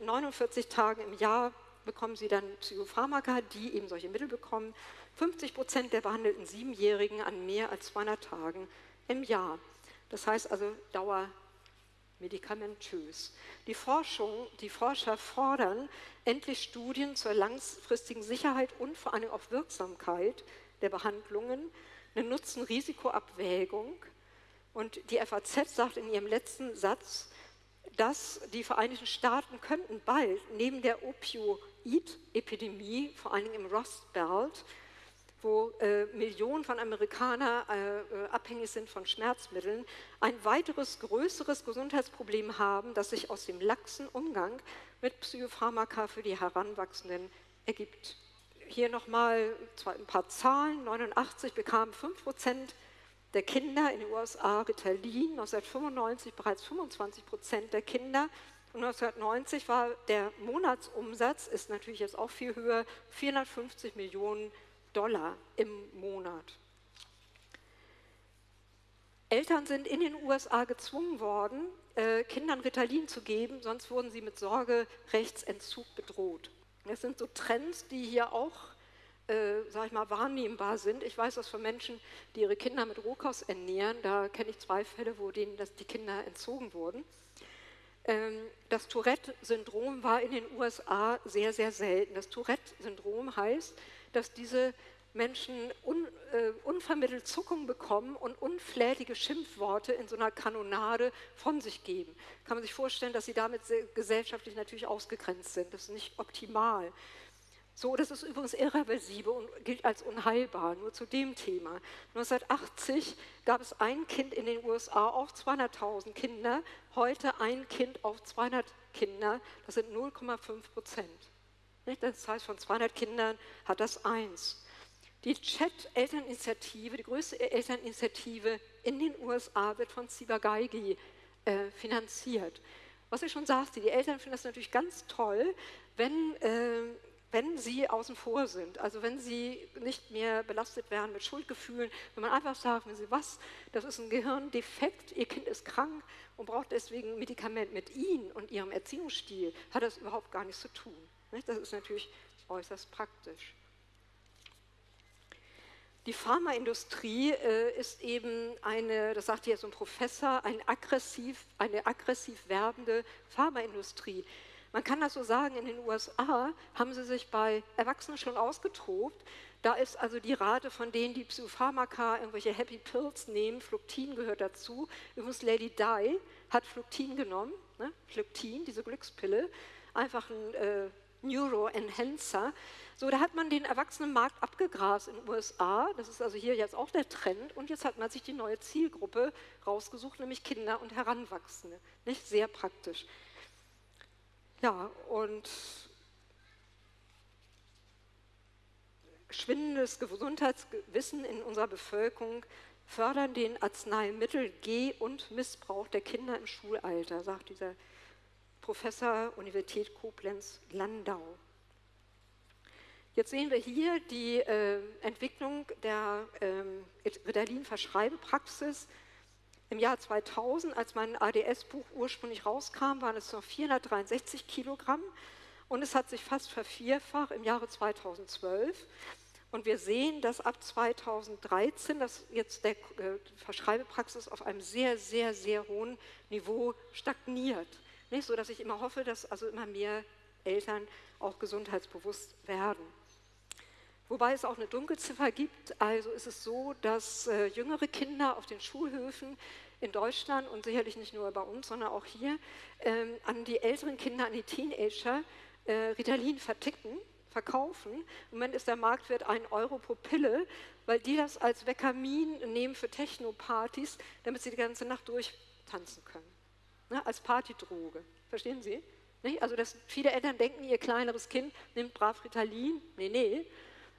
Speaker 3: 49 Tagen im Jahr bekommen sie dann Psychopharmaka, die eben solche Mittel bekommen. 50 Prozent der behandelten Siebenjährigen an mehr als 200 Tagen im Jahr. Das heißt also Dauer medikamentös. Die Forschung, die Forscher fordern endlich Studien zur langfristigen Sicherheit und vor allem auch Wirksamkeit der Behandlungen, eine Nutzen-Risiko-Abwägung. Und die FAZ sagt in ihrem letzten Satz, dass die Vereinigten Staaten könnten bald neben der Opioid-Epidemie, vor allem im Rust Belt, wo äh, Millionen von Amerikanern äh, äh, abhängig sind von Schmerzmitteln, ein weiteres größeres Gesundheitsproblem haben, das sich aus dem laxen Umgang mit Psychopharmaka für die Heranwachsenden ergibt. Hier nochmal ein paar Zahlen. 89 bekamen 5 Prozent der Kinder in den USA Ritalin, 1995 bereits 25 Prozent der Kinder. Und 1990 war der Monatsumsatz, ist natürlich jetzt auch viel höher, 450 Millionen Dollar im Monat. Eltern sind in den USA gezwungen worden, äh, Kindern Ritalin zu geben, sonst wurden sie mit Sorgerechtsentzug bedroht. Das sind so Trends, die hier auch, äh, sag ich mal, wahrnehmbar sind. Ich weiß das von Menschen, die ihre Kinder mit Rohkost ernähren. Da kenne ich zwei Fälle, wo denen das, die Kinder entzogen wurden. Ähm, das Tourette-Syndrom war in den USA sehr, sehr selten. Das Tourette-Syndrom heißt, dass diese Menschen un, äh, unvermittelt Zuckung bekommen und unflätige Schimpfworte in so einer Kanonade von sich geben. Kann man sich vorstellen, dass sie damit gesellschaftlich natürlich ausgegrenzt sind. Das ist nicht optimal. So, das ist übrigens irreversibel und gilt als unheilbar, nur zu dem Thema. 1980 gab es ein Kind in den USA auf 200.000 Kinder, heute ein Kind auf 200 Kinder, das sind 0,5 Prozent. Das heißt, von 200 Kindern hat das eins. Die Chat-Elterninitiative, die größte Elterninitiative in den USA, wird von Ciba-Geigy äh, finanziert. Was ich schon sagte, die Eltern finden das natürlich ganz toll, wenn, äh, wenn sie außen vor sind. Also wenn sie nicht mehr belastet werden mit Schuldgefühlen, wenn man einfach sagt, wenn sie was, das ist ein Gehirndefekt, ihr Kind ist krank und braucht deswegen ein Medikament mit ihnen und ihrem Erziehungsstil, hat das überhaupt gar nichts zu tun. Das ist natürlich äußerst praktisch. Die Pharmaindustrie äh, ist eben eine, das sagt hier so ein Professor, ein aggressiv, eine aggressiv werbende Pharmaindustrie. Man kann das so sagen, in den USA haben sie sich bei Erwachsenen schon ausgetobt. Da ist also die Rate von denen, die Psychopharmaka, irgendwelche Happy Pills nehmen, Fluktin gehört dazu. Übrigens Lady Di hat Fluktin genommen, ne? Fluktin, diese Glückspille, einfach ein äh, Neuroenhancer. So, da hat man den Erwachsenenmarkt abgegrast in den USA. Das ist also hier jetzt auch der Trend. Und jetzt hat man sich die neue Zielgruppe rausgesucht, nämlich Kinder und Heranwachsende. Nicht sehr praktisch. Ja, und schwindendes Gesundheitswissen in unserer Bevölkerung fördern den Arzneimittel-Geh- und Missbrauch der Kinder im Schulalter, sagt dieser Professor Universität Koblenz-Landau. Jetzt sehen wir hier die äh, Entwicklung der ähm, Ritalin-Verschreibepraxis. Im Jahr 2000, als mein ADS-Buch ursprünglich rauskam, waren es noch 463 Kilogramm und es hat sich fast vervierfacht im Jahre 2012. Und wir sehen, dass ab 2013 dass jetzt der äh, Verschreibepraxis auf einem sehr, sehr, sehr hohen Niveau stagniert. Nicht so, dass ich immer hoffe, dass also immer mehr Eltern auch gesundheitsbewusst werden. Wobei es auch eine Dunkelziffer gibt. Also ist es so, dass äh, jüngere Kinder auf den Schulhöfen in Deutschland und sicherlich nicht nur bei uns, sondern auch hier ähm, an die älteren Kinder, an die Teenager äh, Ritalin verticken, verkaufen. Im Moment ist der Marktwert 1 Euro pro Pille, weil die das als Vekamin nehmen für Techno-Partys, damit sie die ganze Nacht durchtanzen können. Ne, als Partydroge. Verstehen Sie? Nicht? Also dass viele Eltern denken, ihr kleineres Kind nimmt brav Ritalin. Nee, nee,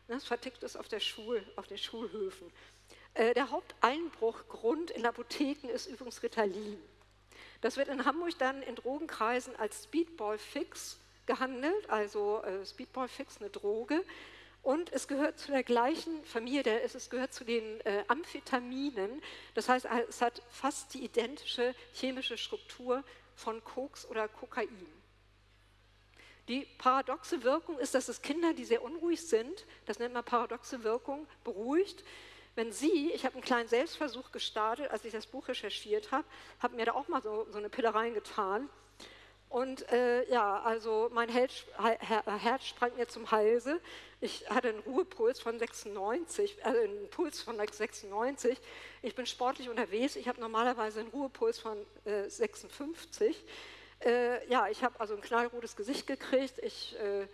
Speaker 3: das vertickt es auf, der Schul, auf den Schulhöfen. Äh, der Haupteinbruchgrund in Apotheken ist übrigens Ritalin. Das wird in Hamburg dann in Drogenkreisen als Speedball-Fix gehandelt, also äh, Speedball-Fix, eine Droge. Und es gehört zu der gleichen Familie, es gehört zu den äh, Amphetaminen. Das heißt, es hat fast die identische chemische Struktur von Koks oder Kokain. Die paradoxe Wirkung ist, dass es Kinder, die sehr unruhig sind, das nennt man paradoxe Wirkung, beruhigt. Wenn Sie, ich habe einen kleinen Selbstversuch gestartet, als ich das Buch recherchiert habe, habe mir da auch mal so, so eine Pille reingetan. Und äh, ja, also mein Herz, Herz sprang mir zum Halse. Ich hatte einen Ruhepuls von 96, also einen Puls von 96. Ich bin sportlich unterwegs. Ich habe normalerweise einen Ruhepuls von äh, 56. Äh, ja, ich habe also ein knallrotes Gesicht gekriegt. Ich, äh,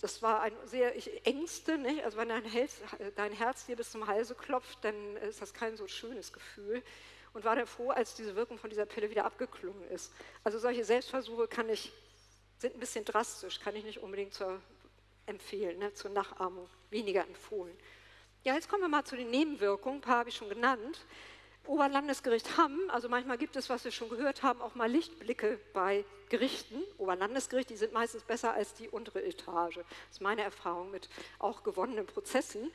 Speaker 3: das war ein sehr, ich ängste, nicht? also wenn dein Herz, dein Herz dir bis zum Halse klopft, dann ist das kein so schönes Gefühl. Und war dann froh, als diese Wirkung von dieser Pille wieder abgeklungen ist. Also solche Selbstversuche ich, sind ein bisschen drastisch, kann ich nicht unbedingt zur, empfehlen, ne? zur Nachahmung, weniger empfohlen. Ja, jetzt kommen wir mal zu den Nebenwirkungen, ein paar habe ich schon genannt. Oberlandesgericht Hamm, also manchmal gibt es, was wir schon gehört haben, auch mal Lichtblicke bei Gerichten. Oberlandesgericht, die sind meistens besser als die untere Etage. Das ist meine Erfahrung mit auch gewonnenen Prozessen.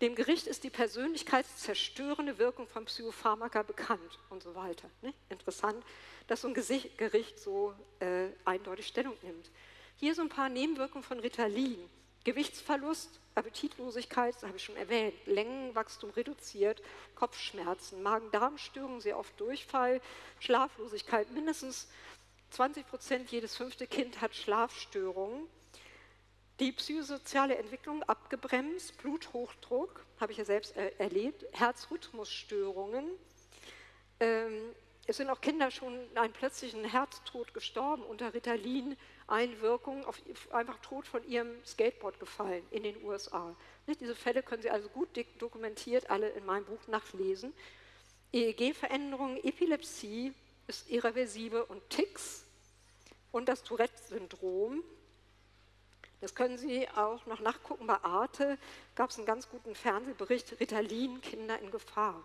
Speaker 3: Dem Gericht ist die persönlichkeitszerstörende Wirkung von Psychopharmaka bekannt und so weiter. Ne? Interessant, dass so ein Gericht so äh, eindeutig Stellung nimmt. Hier so ein paar Nebenwirkungen von Ritalin. Gewichtsverlust, Appetitlosigkeit, das habe ich schon erwähnt, Längenwachstum reduziert, Kopfschmerzen, Magen-Darm-Störungen, sehr oft Durchfall, Schlaflosigkeit. Mindestens 20 Prozent jedes fünfte Kind hat Schlafstörungen. Die psychosoziale Entwicklung abgebremst, Bluthochdruck, habe ich ja selbst er erlebt, Herzrhythmusstörungen. Ähm, es sind auch Kinder schon einen plötzlichen Herztod gestorben unter Ritalin, Einwirkung, auf, einfach tot von ihrem Skateboard gefallen in den USA. Diese Fälle können Sie also gut dokumentiert alle in meinem Buch nachlesen. EEG-Veränderungen, Epilepsie ist irreversibel und Ticks und das Tourette-Syndrom. Das können Sie auch noch nachgucken bei Arte. Gab es einen ganz guten Fernsehbericht, Ritalin, Kinder in Gefahr.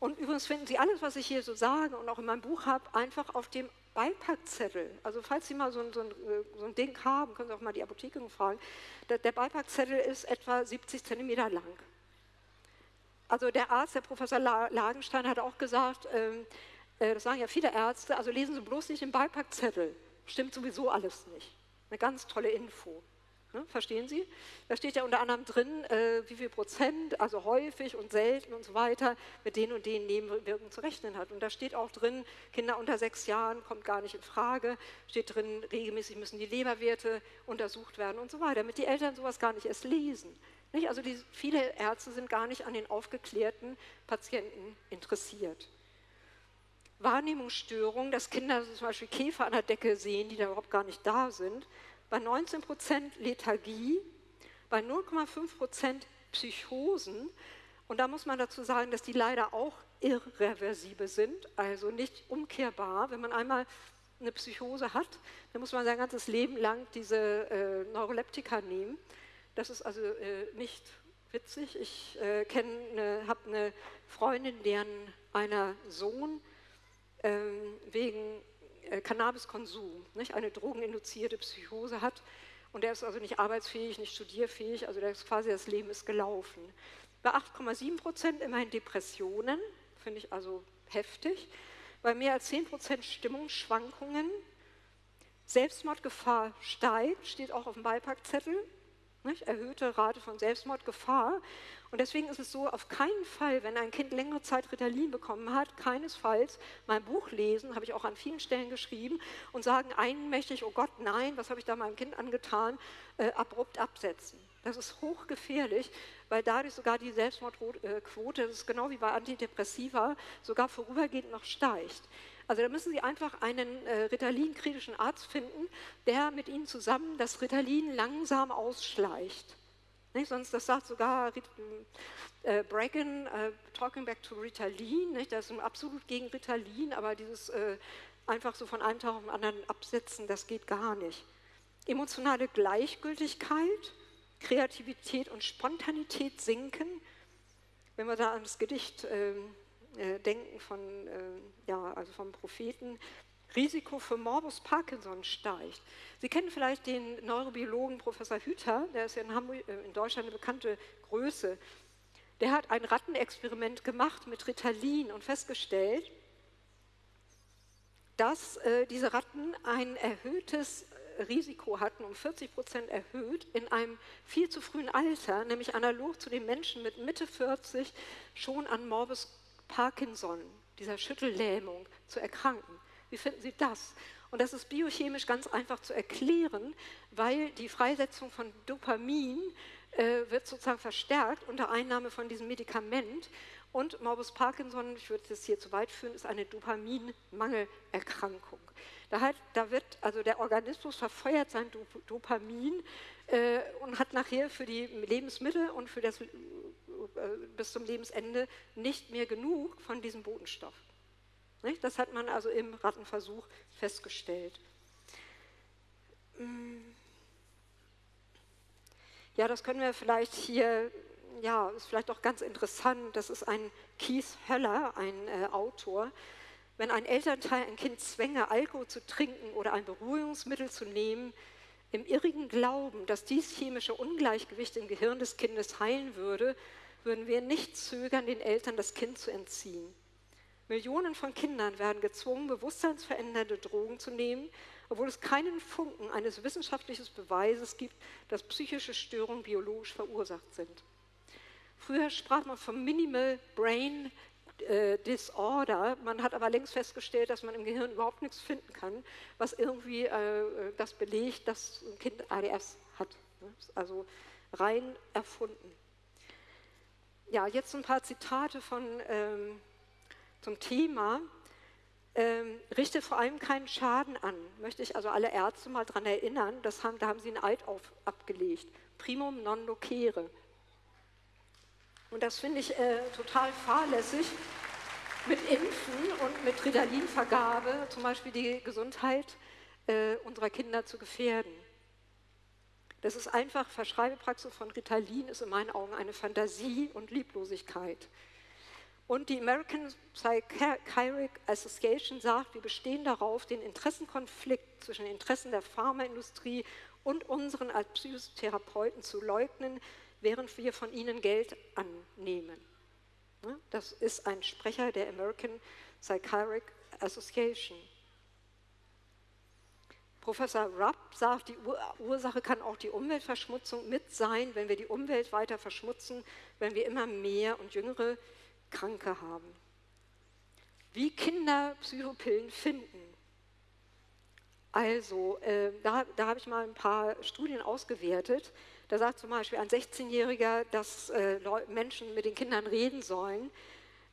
Speaker 3: Und übrigens finden Sie alles, was ich hier so sage und auch in meinem Buch habe, einfach auf dem Beipackzettel, also falls Sie mal so ein, so, ein, so ein, Ding haben, können Sie auch mal die Apotheke fragen, der, der Beipackzettel ist etwa 70 Zentimeter lang. Also der Arzt, der Professor Lagenstein, hat auch gesagt, ähm, äh, das sagen ja viele Ärzte, also lesen Sie bloß nicht den Beipackzettel, stimmt sowieso alles nicht. Eine ganz tolle Info. Ne, verstehen Sie? Da steht ja unter anderem drin, äh, wie viel Prozent, also häufig und selten und so weiter, mit den und den Nebenwirkungen zu rechnen hat. Und da steht auch drin, Kinder unter sechs Jahren kommt gar nicht in Frage, steht drin, regelmäßig müssen die Leberwerte untersucht werden und so weiter, damit die Eltern sowas gar nicht erst lesen. Nicht? Also die, viele Ärzte sind gar nicht an den aufgeklärten Patienten interessiert. Wahrnehmungsstörungen, dass Kinder zum Beispiel Käfer an der Decke sehen, die da überhaupt gar nicht da sind, bei 19 Prozent Lethargie, bei 0,5 Prozent Psychosen. Und da muss man dazu sagen, dass die leider auch irreversibel sind, also nicht umkehrbar. Wenn man einmal eine Psychose hat, dann muss man sein ganzes Leben lang diese äh, Neuroleptika nehmen. Das ist also äh, nicht witzig. Ich äh, eine, habe eine Freundin, deren einer Sohn wegen äh, Cannabiskonsum, nicht? eine drogeninduzierte Psychose hat. Und der ist also nicht arbeitsfähig, nicht studierfähig, also der ist quasi das Leben ist gelaufen. Bei 8,7 Prozent immerhin Depressionen, finde ich also heftig. Bei mehr als 10 Prozent Stimmungsschwankungen. Selbstmordgefahr steigt, steht auch auf dem Beipackzettel. Nicht? Erhöhte Rate von Selbstmordgefahr. Und deswegen ist es so, auf keinen Fall, wenn ein Kind längere Zeit Ritalin bekommen hat, keinesfalls mein Buch lesen, habe ich auch an vielen Stellen geschrieben, und sagen einmächtig, oh Gott, nein, was habe ich da meinem Kind angetan, äh, abrupt absetzen. Das ist hochgefährlich, weil dadurch sogar die Selbstmordquote, das ist genau wie bei Antidepressiva, sogar vorübergehend noch steigt. Also da müssen Sie einfach einen äh, Ritalin-kritischen Arzt finden, der mit Ihnen zusammen das Ritalin langsam ausschleicht. Nicht? Sonst, das sagt sogar äh, Bracken, äh, talking back to Ritalin, nicht? das ist absolut gegen Ritalin, aber dieses äh, einfach so von einem Tag auf den anderen absetzen, das geht gar nicht. Emotionale Gleichgültigkeit, Kreativität und Spontanität sinken. Wenn wir da an das Gedicht äh, äh, denken von, äh, ja, also vom Propheten, Risiko für Morbus Parkinson steigt. Sie kennen vielleicht den Neurobiologen Professor Hüther, der ist ja in, Hamburg, äh, in Deutschland eine bekannte Größe. Der hat ein Rattenexperiment gemacht mit Ritalin und festgestellt, dass äh, diese Ratten ein erhöhtes äh, Risiko hatten, um 40 Prozent erhöht, in einem viel zu frühen Alter, nämlich analog zu den Menschen mit Mitte 40, schon an Morbus Parkinson, dieser Schüttellähmung, zu erkranken. Wie finden Sie das? Und das ist biochemisch ganz einfach zu erklären, weil die Freisetzung von Dopamin äh, wird sozusagen verstärkt unter Einnahme von diesem Medikament. Und Morbus Parkinson, ich würde das hier zu weit führen, ist eine Dopaminmangelerkrankung. Da, hat, da wird, also der Organismus verfeuert sein Dopamin äh, und hat nachher für die Lebensmittel und für das, äh, bis zum Lebensende nicht mehr genug von diesem Botenstoff. Das hat man also im Rattenversuch festgestellt. Mm. Ja, das können wir vielleicht hier ja, ist vielleicht auch ganz interessant, das ist ein Keith Höller, ein äh, Autor. Wenn ein Elternteil ein Kind zwänge, Alkohol zu trinken oder ein Beruhigungsmittel zu nehmen, im irrigen Glauben, dass dies chemische Ungleichgewicht im Gehirn des Kindes heilen würde, würden wir nicht zögern, den Eltern das Kind zu entziehen. Millionen von Kindern werden gezwungen, bewusstseinsverändernde Drogen zu nehmen, obwohl es keinen Funken eines wissenschaftlichen Beweises gibt, dass psychische Störungen biologisch verursacht sind. Früher sprach man vom Minimal Brain äh, Disorder. Man hat aber längst festgestellt, dass man im Gehirn überhaupt nichts finden kann, was irgendwie äh, das belegt, dass ein Kind ADS hat. Ne? Also rein erfunden. Ja, jetzt ein paar Zitate von, ähm, zum Thema. Ähm, richte vor allem keinen Schaden an. Möchte ich also alle Ärzte mal daran erinnern, das haben, da haben sie einen Eid auf, abgelegt. Primum non locere. Und das finde ich äh, total fahrlässig, mit Impfen und mit Ritalin-Vergabe zum Beispiel die Gesundheit äh, unserer Kinder zu gefährden. Das ist einfach, Verschreibepraxis von Ritalin ist in meinen Augen eine Fantasie und Lieblosigkeit. Und die American Psychiatric Association sagt, wir bestehen darauf, den Interessenkonflikt zwischen den Interessen der Pharmaindustrie und unseren als Psychotherapeuten zu leugnen, während wir von ihnen Geld annehmen. Ne? Das ist ein Sprecher der American Psychiatric Association. Professor Rupp sagt, die Ursache kann auch die Umweltverschmutzung mit sein, wenn wir die Umwelt weiter verschmutzen, wenn wir immer mehr und jüngere Kranke haben. Wie Kinder Psychopillen finden. Also, äh, da, da habe ich mal ein paar Studien ausgewertet. Da sagt zum Beispiel ein 16-Jähriger, dass äh, Menschen mit den Kindern reden sollen.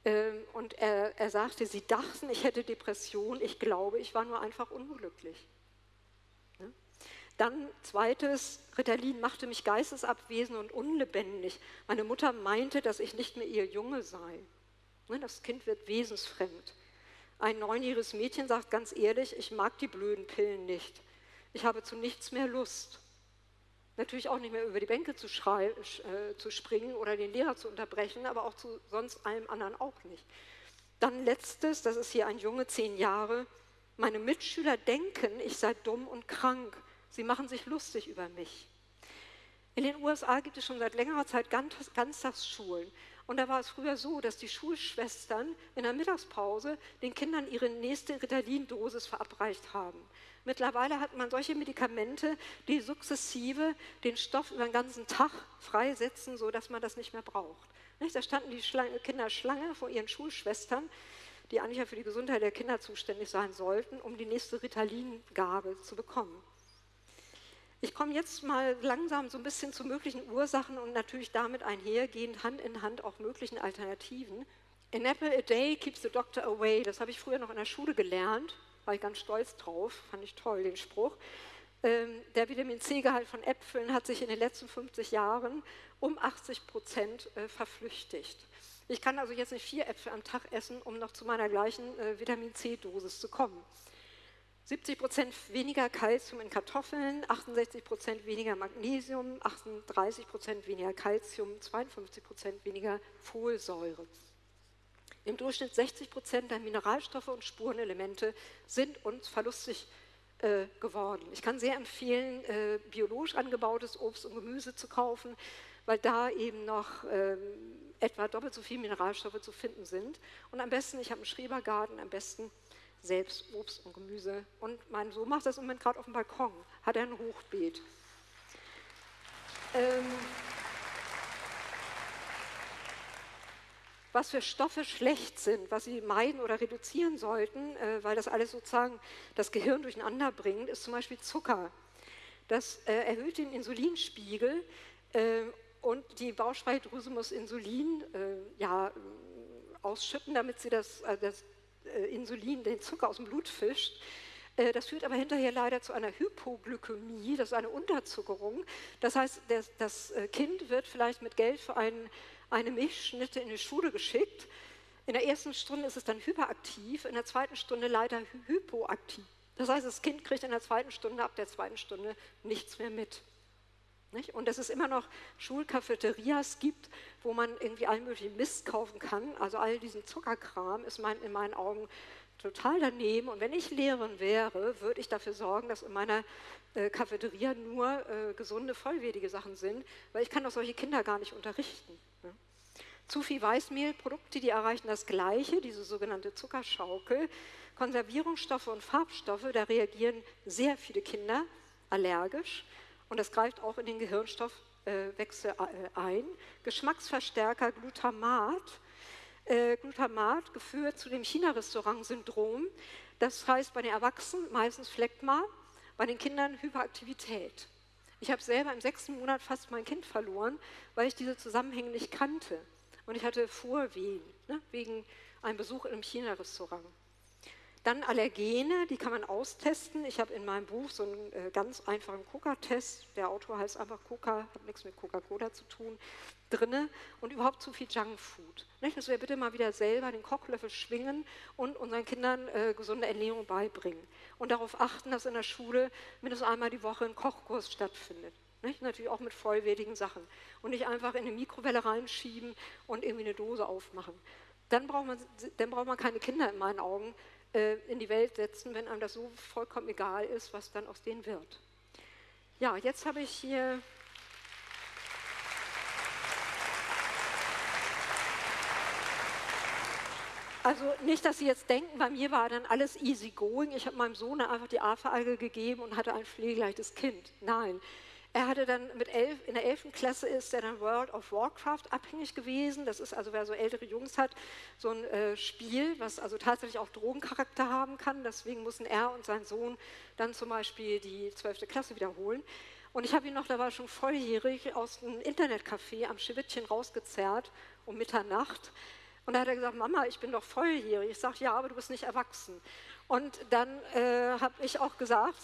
Speaker 3: Ähm, und er, er sagte, sie dachten, ich hätte Depression. Ich glaube, ich war nur einfach unglücklich. Dann zweites, Ritalin machte mich geistesabwesend und unlebendig. Meine Mutter meinte, dass ich nicht mehr ihr Junge sei. Ne? Das Kind wird wesensfremd. Ein neunjähriges Mädchen sagt ganz ehrlich, ich mag die blöden Pillen nicht. Ich habe zu nichts mehr Lust. Natürlich auch nicht mehr über die Bänke zu, äh, zu springen oder den Lehrer zu unterbrechen, aber auch zu sonst allem anderen auch nicht. Dann letztes, das ist hier ein Junge, zehn Jahre. Meine Mitschüler denken, ich sei dumm und krank. Sie machen sich lustig über mich. In den USA gibt es schon seit längerer Zeit Ganztagsschulen. Und da war es früher so, dass die Schulschwestern in der Mittagspause den Kindern ihre nächste Ritalin-Dosis verabreicht haben. Mittlerweile hat man solche Medikamente, die sukzessive den Stoff über den ganzen Tag freisetzen, sodass man das nicht mehr braucht. Da standen die Kinder Schlange vor ihren Schulschwestern, die eigentlich ja für die Gesundheit der Kinder zuständig sein sollten, um die nächste Ritalin-Gabe zu bekommen. Ich komme jetzt mal langsam so ein bisschen zu möglichen Ursachen und natürlich damit einhergehend Hand in Hand auch möglichen Alternativen. An apple a day keeps the doctor away. Das habe ich früher noch in der Schule gelernt war ich ganz stolz drauf, fand ich toll, den Spruch. Ähm, der Vitamin C-Gehalt von Äpfeln hat sich in den letzten 50 Jahren um 80 Prozent äh, verflüchtigt. Ich kann also jetzt nicht vier Äpfel am Tag essen, um noch zu meiner gleichen äh, Vitamin C-Dosis zu kommen. 70 Prozent weniger Kalzium in Kartoffeln, 68 Prozent weniger Magnesium, 38 Prozent weniger Kalzium, 52 Prozent weniger Folsäure. Im Durchschnitt 60 Prozent der Mineralstoffe und Spurenelemente sind uns verlustig äh, geworden. Ich kann sehr empfehlen, äh, biologisch angebautes Obst und Gemüse zu kaufen, weil da eben noch ähm, etwa doppelt so viele Mineralstoffe zu finden sind. Und am besten, ich habe einen Schrebergarten, am besten selbst Obst und Gemüse. Und mein Sohn macht das im Moment gerade auf dem Balkon, hat er ein Hochbeet. Ähm, was für Stoffe schlecht sind, was sie meiden oder reduzieren sollten, äh, weil das alles sozusagen das Gehirn durcheinander bringt, ist zum Beispiel Zucker. Das äh, erhöht den Insulinspiegel äh, und die Bauchspeicheldrüse muss Insulin äh, ja, ausschütten, damit sie das, äh, das Insulin, den Zucker aus dem Blut fischt. Äh, das führt aber hinterher leider zu einer Hypoglykämie, das ist eine Unterzuckerung. Das heißt, das äh, Kind wird vielleicht mit Geld für einen, eine Milchschnitte in die Schule geschickt. In der ersten Stunde ist es dann hyperaktiv, in der zweiten Stunde leider hypoaktiv. Das heißt, das Kind kriegt in der zweiten Stunde, ab der zweiten Stunde nichts mehr mit. Nicht? Und dass es immer noch Schulcafeterias gibt, wo man irgendwie allen möglichen Mist kaufen kann. Also all diesen Zuckerkram ist mein, in meinen Augen total daneben. Und wenn ich Lehrerin wäre, würde ich dafür sorgen, dass in meiner äh, Cafeteria nur äh, gesunde, vollwertige Sachen sind, weil ich kann doch solche Kinder gar nicht unterrichten. Ne? Zu viel Weißmehlprodukte, die erreichen das Gleiche, diese sogenannte Zuckerschaukel. Konservierungsstoffe und Farbstoffe, da reagieren sehr viele Kinder allergisch. Und das greift auch in den Gehirnstoffwechsel äh, ein. Geschmacksverstärker Glutamat. Äh, Glutamat geführt zu dem China-Restaurant-Syndrom. Das heißt bei den Erwachsenen meistens Phlegma, bei den Kindern Hyperaktivität. Ich habe selber im sechsten Monat fast mein Kind verloren, weil ich diese Zusammenhänge nicht kannte. Und ich hatte Vorwehen ne, wegen einem Besuch in einem China-Restaurant. Dann Allergene, die kann man austesten. Ich habe in meinem Buch so einen äh, ganz einfachen Coca-Test, der Autor heißt einfach Coca, hat nichts mit Coca-Cola zu tun, drinne und überhaupt zu viel Junkfood. Nicht? Dass wir bitte mal wieder selber den Kochlöffel schwingen und unseren Kindern äh, gesunde Ernährung beibringen. Und darauf achten, dass in der Schule mindestens einmal die Woche ein Kochkurs stattfindet. Nicht? Natürlich auch mit vollwertigen Sachen. Und nicht einfach in eine Mikrowelle reinschieben und irgendwie eine Dose aufmachen. Dann braucht man, dann braucht man keine Kinder in meinen Augen, äh, in die Welt setzen, wenn einem das so vollkommen egal ist, was dann aus denen wird. Ja, jetzt habe ich hier Also nicht, dass Sie jetzt denken, bei mir war dann alles easy going. Ich habe meinem Sohn einfach die AFA-Alge gegeben und hatte ein pflegeleichtes Kind. Nein, er hatte dann mit elf, in der 11. Klasse ist er dann World of Warcraft abhängig gewesen. Das ist also, wer so ältere Jungs hat, so ein äh, Spiel, was also tatsächlich auch Drogencharakter haben kann. Deswegen mussten er und sein Sohn dann zum Beispiel die 12. Klasse wiederholen. Und ich habe ihn noch, da war schon volljährig, aus einem Internetcafé am Schiwittchen rausgezerrt um Mitternacht. Und da hat er gesagt, Mama, ich bin doch volljährig. Ich sage, ja, aber du bist nicht erwachsen. Und dann äh, habe ich auch gesagt,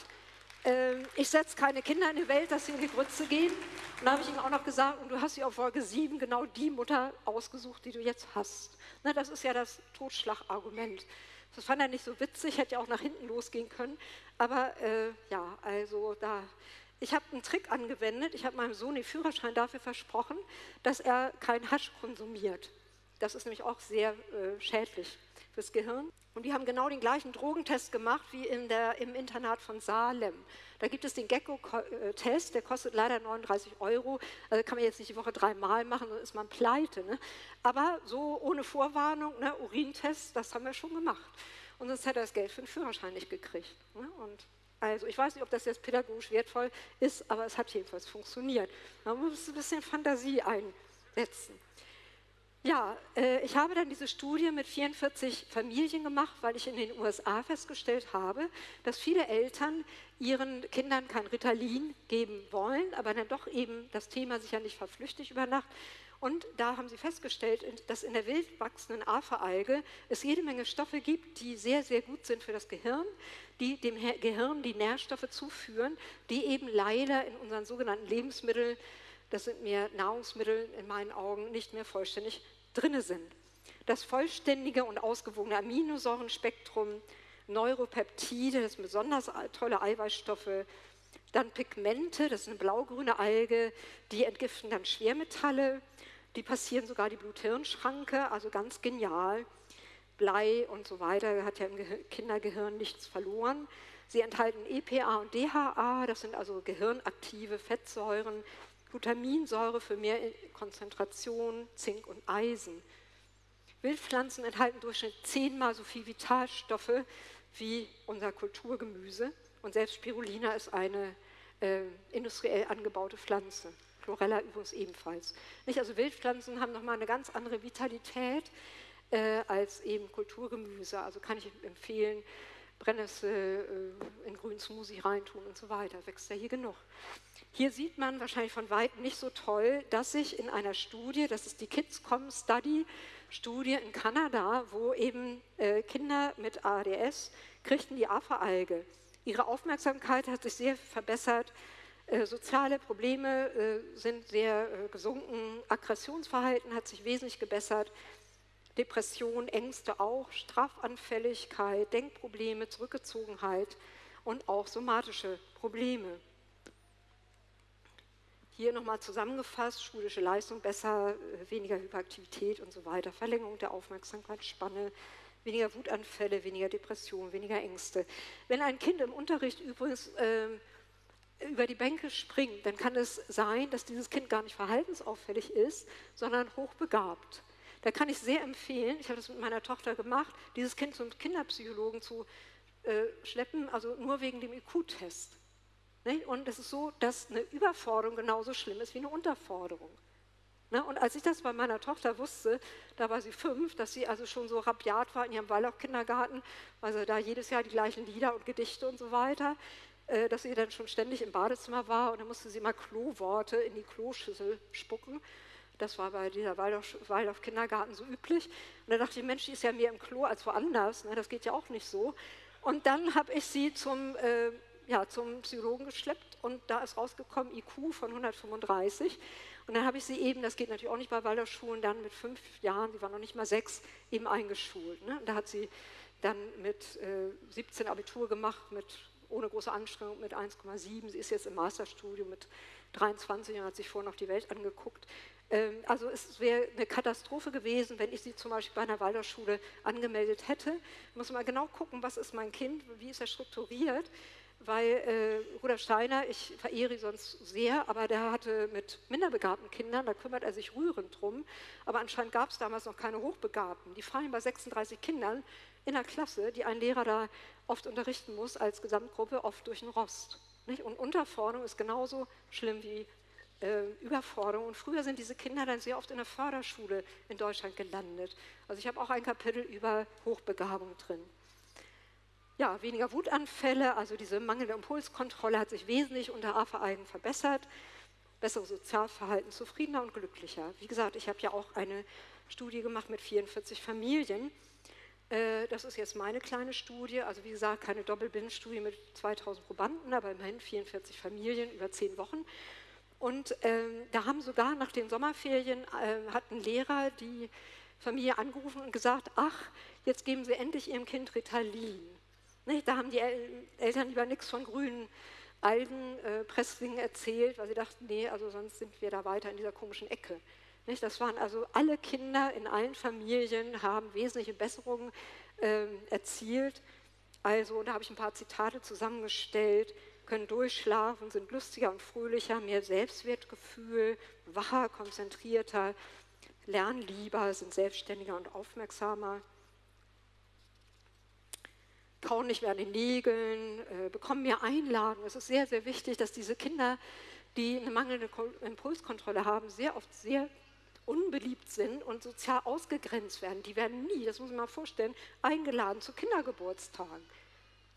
Speaker 3: ähm, ich setze keine Kinder in die Welt, dass sie in die Grütze gehen. Und da habe ich ihm auch noch gesagt, und du hast sie auf Folge 7 genau die Mutter ausgesucht, die du jetzt hast. Na, das ist ja das Totschlagargument. Das fand er nicht so witzig, hätte ja auch nach hinten losgehen können. Aber äh, ja, also da, ich habe einen Trick angewendet. Ich habe meinem Sohn den Führerschein dafür versprochen, dass er kein Hasch konsumiert. Das ist nämlich auch sehr äh, schädlich fürs Gehirn. Und die haben genau den gleichen Drogentest gemacht wie in der, im Internat von Salem. Da gibt es den Gecko-Test, der kostet leider 39 Euro. Also kann man jetzt nicht die Woche dreimal machen, dann ist man pleite. Ne? Aber so ohne Vorwarnung, ne, Urintest, das haben wir schon gemacht. Und sonst hätte er das Geld für den Führerschein nicht gekriegt. Ne? Und also ich weiß nicht, ob das jetzt pädagogisch wertvoll ist, aber es hat jedenfalls funktioniert. Man muss ein bisschen Fantasie einsetzen. Ja, äh, ich habe dann diese Studie mit 44 Familien gemacht, weil ich in den USA festgestellt habe, dass viele Eltern ihren Kindern kein Ritalin geben wollen, aber dann doch eben das Thema sich ja nicht verflüchtigt über Nacht. Und da haben sie festgestellt, dass in der wild wachsenden Aferalge es jede Menge Stoffe gibt, die sehr, sehr gut sind für das Gehirn, die dem Gehirn die Nährstoffe zuführen, die eben leider in unseren sogenannten Lebensmitteln das sind mir Nahrungsmittel in meinen Augen nicht mehr vollständig drin sind. Das vollständige und ausgewogene Aminosäurenspektrum, Neuropeptide, das sind besonders tolle Eiweißstoffe, dann Pigmente, das ist eine blaugrüne Alge, die entgiften dann Schwermetalle, die passieren sogar die Blut-Hirn-Schranke, also ganz genial. Blei und so weiter hat ja im Kindergehirn nichts verloren. Sie enthalten EPA und DHA, das sind also gehirnaktive Fettsäuren, Glutaminsäure für mehr Konzentration, Zink und Eisen. Wildpflanzen enthalten durchschnittlich zehnmal so viel Vitalstoffe wie unser Kulturgemüse. Und selbst Spirulina ist eine äh, industriell angebaute Pflanze. Chlorella übrigens ebenfalls. Nicht? Also Wildpflanzen haben nochmal eine ganz andere Vitalität äh, als eben Kulturgemüse. Also kann ich empfehlen, Brennnessel äh, in grünen Smoothie reintun und so weiter. Wächst ja hier genug. Hier sieht man wahrscheinlich von weitem nicht so toll, dass sich in einer Studie, das ist die Kids.com Study, Studie in Kanada, wo eben äh, Kinder mit ADS kriegten die AFA-Alge. Ihre Aufmerksamkeit hat sich sehr verbessert, äh, soziale Probleme äh, sind sehr äh, gesunken, Aggressionsverhalten hat sich wesentlich gebessert, Depression, Ängste auch, Strafanfälligkeit, Denkprobleme, Zurückgezogenheit und auch somatische Probleme. Hier nochmal zusammengefasst, schulische Leistung besser, weniger Hyperaktivität und so weiter, Verlängerung der Aufmerksamkeitsspanne, weniger Wutanfälle, weniger Depression, weniger Ängste. Wenn ein Kind im Unterricht übrigens äh, über die Bänke springt, dann kann es sein, dass dieses Kind gar nicht verhaltensauffällig ist, sondern hochbegabt. Da kann ich sehr empfehlen, ich habe das mit meiner Tochter gemacht, dieses Kind zum Kinderpsychologen zu äh, schleppen, also nur wegen dem IQ-Test. Ne? Und es ist so, dass eine Überforderung genauso schlimm ist wie eine Unterforderung. Ne? Und als ich das bei meiner Tochter wusste, da war sie fünf, dass sie also schon so rabiat war in ihrem Waldorf-Kindergarten, also da jedes Jahr die gleichen Lieder und Gedichte und so weiter, äh, dass sie dann schon ständig im Badezimmer war und dann musste sie immer Kloworte in die Kloschüssel spucken. Das war bei dieser Waldorf-Kindergarten so üblich. Und da dachte ich, Mensch, die ist ja mehr im Klo als woanders. Ne? Das geht ja auch nicht so. Und dann habe ich sie zum, äh, ja, zum Psychologen geschleppt und da ist rausgekommen IQ von 135. Und dann habe ich sie eben, das geht natürlich auch nicht bei Waldorfschulen, dann mit fünf Jahren, sie war noch nicht mal sechs, eben eingeschult. Ne? Und da hat sie dann mit äh, 17 Abitur gemacht, mit, ohne große Anstrengung mit 1,7. Sie ist jetzt im Masterstudium mit 23 und hat sich vorher noch die Welt angeguckt. Ähm, also es wäre eine Katastrophe gewesen, wenn ich sie zum Beispiel bei einer Waldorfschule angemeldet hätte. Ich muss mal genau gucken, was ist mein Kind, wie ist er strukturiert, weil äh, Rudolf Steiner, ich verehre ihn sonst sehr, aber der hatte mit minderbegabten Kindern, da kümmert er sich rührend drum, aber anscheinend gab es damals noch keine Hochbegabten. Die fallen bei 36 Kindern in der Klasse, die ein Lehrer da oft unterrichten muss als Gesamtgruppe, oft durch den Rost. Nicht? Und Unterforderung ist genauso schlimm wie äh, Überforderung. Und früher sind diese Kinder dann sehr oft in der Förderschule in Deutschland gelandet. Also ich habe auch ein Kapitel über Hochbegabung drin. Ja, weniger Wutanfälle, also diese mangelnde Impulskontrolle hat sich wesentlich unter AFA-Eigen verbessert. Besseres Sozialverhalten, zufriedener und glücklicher. Wie gesagt, ich habe ja auch eine Studie gemacht mit 44 Familien. Äh, das ist jetzt meine kleine Studie, also wie gesagt, keine Doppelbindstudie mit 2000 Probanden, aber immerhin 44 Familien über 10 Wochen. Und ähm, da haben sogar nach den Sommerferien äh, hat ein Lehrer die Familie angerufen und gesagt, ach, jetzt geben Sie endlich Ihrem Kind Ritalin. Nicht? Da haben die El Eltern lieber nichts von grünen Algenpresslingen äh, erzählt, weil sie dachten, nee, also sonst sind wir da weiter in dieser komischen Ecke. Nicht? Das waren also alle Kinder in allen Familien haben wesentliche Besserungen äh, erzielt. Also da habe ich ein paar Zitate zusammengestellt können durchschlafen, sind lustiger und fröhlicher, mehr Selbstwertgefühl, wacher, konzentrierter, lernen lieber, sind selbstständiger und aufmerksamer, kauen nicht mehr an den Nägeln, äh, bekommen mehr Einladungen. Es ist sehr, sehr wichtig, dass diese Kinder, die eine mangelnde Impulskontrolle haben, sehr oft sehr unbeliebt sind und sozial ausgegrenzt werden. Die werden nie, das muss man mal vorstellen, eingeladen zu Kindergeburtstagen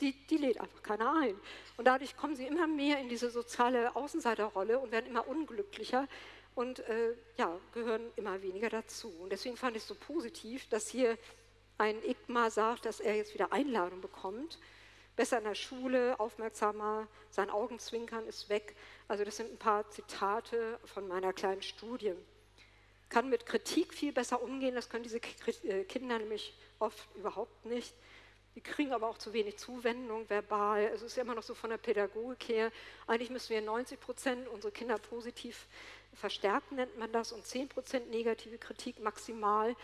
Speaker 3: die, die lädt einfach keiner ein. Und dadurch kommen sie immer mehr in diese soziale Außenseiterrolle und werden immer unglücklicher und äh, ja, gehören immer weniger dazu. Und deswegen fand ich es so positiv, dass hier ein Igma sagt, dass er jetzt wieder Einladung bekommt. Besser in der Schule, aufmerksamer, sein Augenzwinkern ist weg. Also das sind ein paar Zitate von meiner kleinen Studie. Kann mit Kritik viel besser umgehen, das können diese äh, Kinder nämlich oft überhaupt nicht Die kriegen aber auch zu wenig Zuwendung verbal. Es ist immer noch so von der Pädagogik her. Eigentlich müssen wir 90 Prozent unsere Kinder positiv verstärken, nennt man das, und 10 Prozent negative Kritik maximal.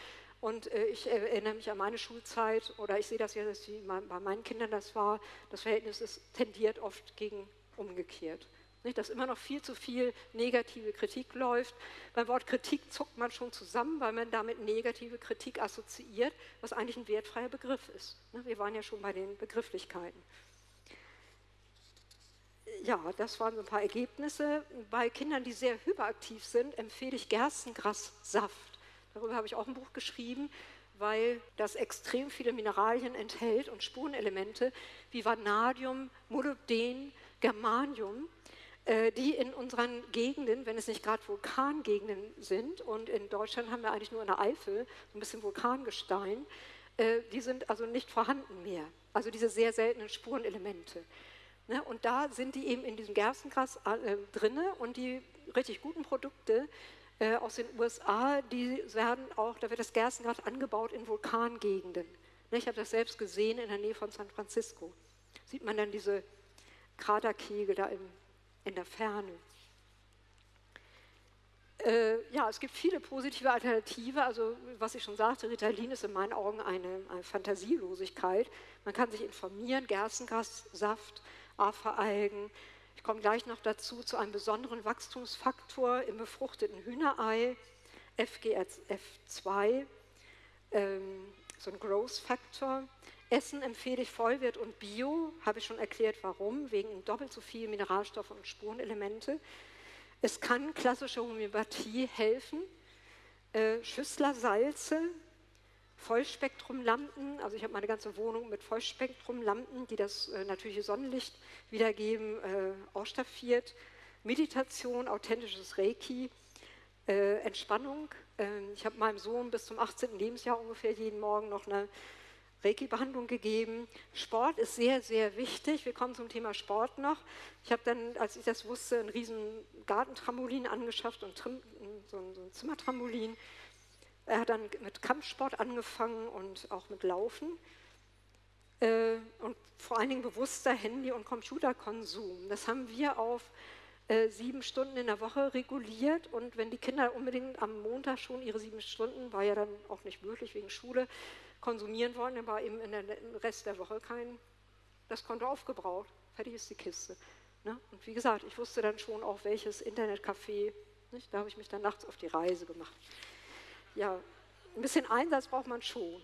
Speaker 3: Und äh, ich erinnere mich an meine Schulzeit oder ich sehe das ja, dass bei meinen Kindern das war, das Verhältnis ist tendiert oft gegen umgekehrt. Nicht, dass immer noch viel zu viel negative Kritik läuft. Beim Wort Kritik zuckt man schon zusammen, weil man damit negative Kritik assoziiert, was eigentlich ein wertfreier Begriff ist. Ne, wir waren ja schon bei den Begrifflichkeiten. Ja, das waren so ein paar Ergebnisse. Bei Kindern, die sehr hyperaktiv sind, empfehle ich Gerstengrassaft. Darüber habe ich auch ein Buch geschrieben, weil das extrem viele Mineralien enthält und Spurenelemente wie Vanadium, Molybden, Germanium die in unseren Gegenden, wenn es nicht gerade Vulkangegenden sind, und in Deutschland haben wir eigentlich nur in der Eifel ein bisschen Vulkangestein, äh, die sind also nicht vorhanden mehr. Also diese sehr seltenen Spurenelemente. Ne, und da sind die eben in diesem Gerstengras äh, drinne und die richtig guten Produkte äh, aus den USA, die werden auch, da wird das Gerstengras angebaut in Vulkangegenden. Ne, ich habe das selbst gesehen in der Nähe von San Francisco. Sieht man dann diese Kraterkegel da im in der Ferne. Äh, ja, es gibt viele positive Alternative. Also, was ich schon sagte, Ritalin ist in meinen Augen eine, eine Fantasielosigkeit. Man kann sich informieren, Gerstengrassaft, Aferalgen. Ich komme gleich noch dazu, zu einem besonderen Wachstumsfaktor im befruchteten Hühnerei, FGF2, ähm, so ein Growth Factor. Essen empfehle ich Vollwirt und Bio, habe ich schon erklärt, warum, wegen doppelt so viel Mineralstoffe und Spurenelemente. Es kann klassische Homöopathie helfen, äh, Schüsslersalze, Vollspektrumlampen, also ich habe meine ganze Wohnung mit Vollspektrumlampen, die das äh, natürliche Sonnenlicht wiedergeben, äh, ausstaffiert. Meditation, authentisches Reiki, äh, Entspannung. Ähm, ich habe meinem Sohn bis zum 18. Lebensjahr ungefähr jeden Morgen noch eine Reiki-Behandlung gegeben. Sport ist sehr, sehr wichtig. Wir kommen zum Thema Sport noch. Ich habe dann, als ich das wusste, ein riesen Gartentrampolin angeschafft und so ein, so Zimmertrampolin. Er hat dann mit Kampfsport angefangen und auch mit Laufen. Äh, und vor allen Dingen bewusster Handy- und Computerkonsum. Das haben wir auf äh, sieben Stunden in der Woche reguliert. Und wenn die Kinder unbedingt am Montag schon ihre sieben Stunden, war ja dann auch nicht möglich wegen Schule, konsumieren wollen, dann war eben in der, Rest der Woche kein, das Konto aufgebraucht. Fertig ist die Kiste. Ne? Und wie gesagt, ich wusste dann schon auch, welches Internetcafé, nicht? da habe ich mich dann nachts auf die Reise gemacht. Ja, ein bisschen Einsatz braucht man schon.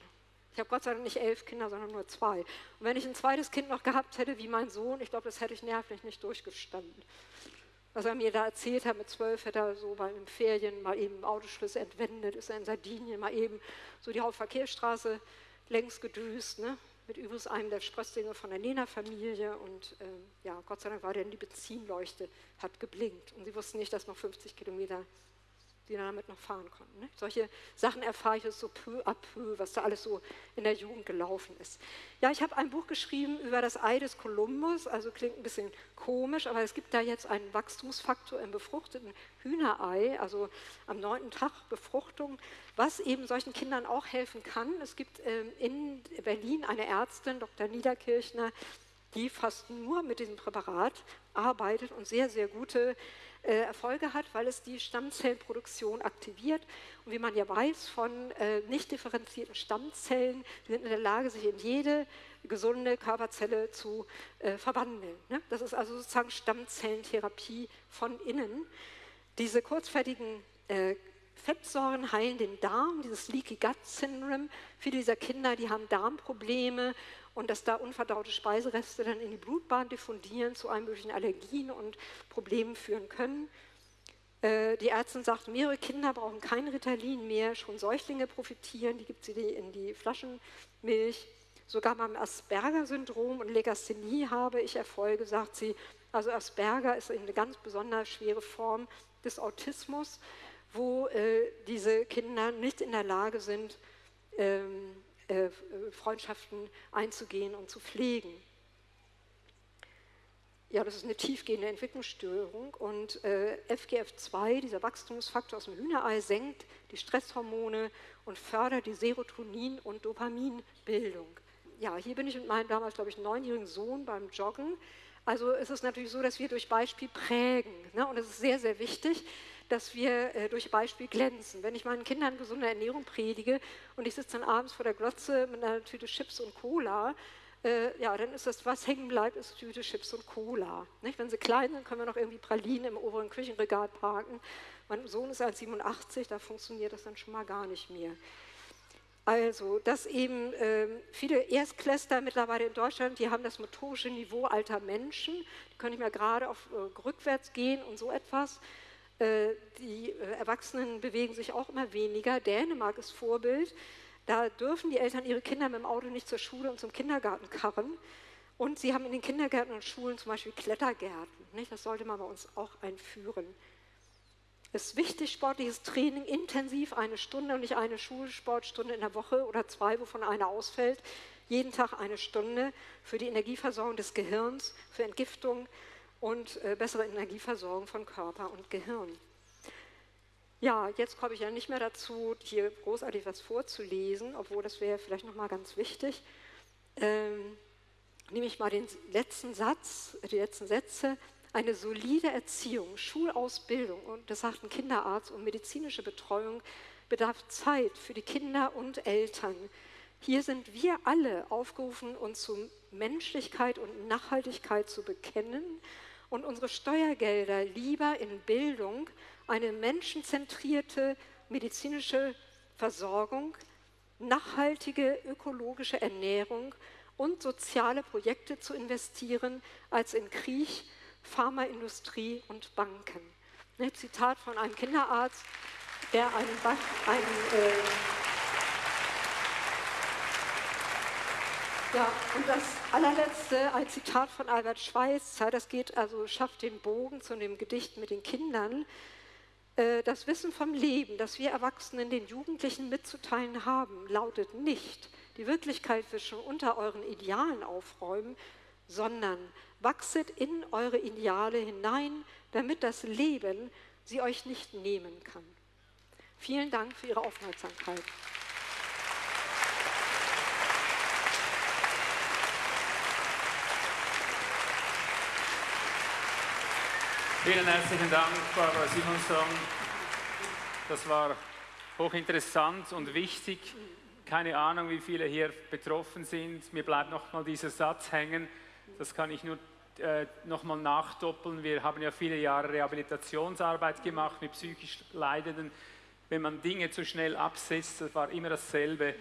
Speaker 3: Ich habe Gott sei Dank nicht elf Kinder, sondern nur zwei. Und wenn ich ein zweites Kind noch gehabt hätte, wie mein Sohn, ich glaube, das hätte ich nervlich nicht durchgestanden. Was er mir da erzählt hat, mit zwölf hätte er so bei den Ferien mal eben Autoschlüsse entwendet, ist er in Sardinien mal eben so die Hauptverkehrsstraße längs gedüst, ne? mit übrigens einem der Sprösslinge von der Nena-Familie. Und ähm, ja, Gott sei Dank war der in die Benzinleuchte, hat geblinkt. Und sie wussten nicht, dass noch 50 Kilometer die damit noch fahren konnten. Ne? Solche Sachen erfahre ich jetzt so peu à peu, was da alles so in der Jugend gelaufen ist. Ja, ich habe ein Buch geschrieben über das Ei des Kolumbus, also klingt ein bisschen komisch, aber es gibt da jetzt einen Wachstumsfaktor im befruchteten Hühnerei, also am neunten Tag Befruchtung, was eben solchen Kindern auch helfen kann. Es gibt ähm, in Berlin eine Ärztin, Dr. Niederkirchner, die fast nur mit diesem Präparat arbeitet und sehr, sehr gute äh, Erfolge hat, weil es die Stammzellenproduktion aktiviert. Und wie man ja weiß von äh, nicht differenzierten Stammzellen, die sind in der Lage, sich in jede gesunde Körperzelle zu äh, verwandeln. Ne? Das ist also sozusagen Stammzellentherapie von innen. Diese kurzfertigen äh, Fettsäuren heilen den Darm, dieses Leaky Gut Syndrome. Viele dieser Kinder, die haben Darmprobleme und dass da unverdaute Speisereste dann in die Blutbahn diffundieren, zu allen möglichen Allergien und Problemen führen können. Äh, die Ärztin sagt, mehrere Kinder brauchen kein Ritalin mehr, schon Säuglinge profitieren, die gibt sie in die Flaschenmilch. Sogar beim Asperger-Syndrom und Legasthenie habe ich Erfolge, sagt sie. Also Asperger ist eine ganz besonders schwere Form des Autismus, wo äh, diese Kinder nicht in der Lage sind, ähm, äh, Freundschaften einzugehen und zu pflegen. Ja, das ist eine tiefgehende Entwicklungsstörung und äh, FGF2, dieser Wachstumsfaktor aus dem Hühnerei, senkt die Stresshormone und fördert die Serotonin- und Dopaminbildung. ja, hier bin ich mit meinem damals, glaube ich, neunjährigen Sohn beim Joggen. Also es ist natürlich so, dass wir durch Beispiel prägen. Ne? Und es ist sehr, sehr wichtig, dass wir äh, durch Beispiel glänzen. Wenn ich meinen Kindern gesunde Ernährung predige und ich sitze dann abends vor der Glotze mit einer Tüte Chips und Cola, äh, ja, dann ist das, was hängen bleibt, ist Tüte Chips und Cola. Nicht? Wenn sie klein sind, können wir noch irgendwie Pralinen im oberen Küchenregal parken. Mein Sohn ist 1,87, da funktioniert das dann schon mal gar nicht mehr. Also, dass eben äh, viele Erstklässler mittlerweile in Deutschland, die haben das motorische Niveau alter Menschen, die können nicht mehr gerade auf äh, rückwärts gehen und so etwas. Äh, die äh, Erwachsenen bewegen sich auch immer weniger. Dänemark ist Vorbild. Da dürfen die Eltern ihre Kinder mit dem Auto nicht zur Schule und zum Kindergarten karren. Und sie haben in den Kindergärten und Schulen zum Beispiel Klettergärten. Nicht? Das sollte man bei uns auch einführen. Es ist wichtig, sportliches Training intensiv, eine Stunde und nicht eine Schulsportstunde in der Woche oder zwei, wovon eine ausfällt. Jeden Tag eine Stunde für die Energieversorgung des Gehirns, für Entgiftung und äh, bessere Energieversorgung von Körper und Gehirn. Ja, jetzt komme ich ja nicht mehr dazu, hier großartig was vorzulesen, obwohl das wäre vielleicht nochmal ganz wichtig. Ähm, nehme ich mal den letzten Satz, die letzten Sätze. Eine solide Erziehung, Schulausbildung und das sagt ein Kinderarzt und medizinische Betreuung bedarf Zeit für die Kinder und Eltern. Hier sind wir alle aufgerufen, uns zu Menschlichkeit und Nachhaltigkeit zu bekennen und unsere Steuergelder lieber in Bildung, eine menschenzentrierte medizinische Versorgung, nachhaltige ökologische Ernährung und soziale Projekte zu investieren, als in Krieg, Pharmaindustrie und Banken. Ein Zitat von einem Kinderarzt, der einen, einen äh, Ja, und das allerletzte, ein Zitat von Albert Schweitzer, das geht also, schafft den Bogen zu dem Gedicht mit den Kindern. Äh, das Wissen vom Leben, das wir Erwachsenen den Jugendlichen mitzuteilen haben, lautet nicht, die Wirklichkeit schon unter euren Idealen aufräumen, sondern wachset in eure Ideale hinein, damit das Leben sie euch nicht nehmen kann. Vielen Dank für Ihre Aufmerksamkeit.
Speaker 1: Vielen herzlichen Dank, Barbara Simonson. Das war hochinteressant und wichtig. Keine Ahnung, wie viele hier betroffen sind. Mir bleibt noch mal dieser Satz hängen. Das kann ich nur äh, noch mal nachdoppeln. Wir haben ja viele Jahre Rehabilitationsarbeit gemacht mit psychisch Leidenden. Wenn man Dinge zu schnell absetzt, das war immer dasselbe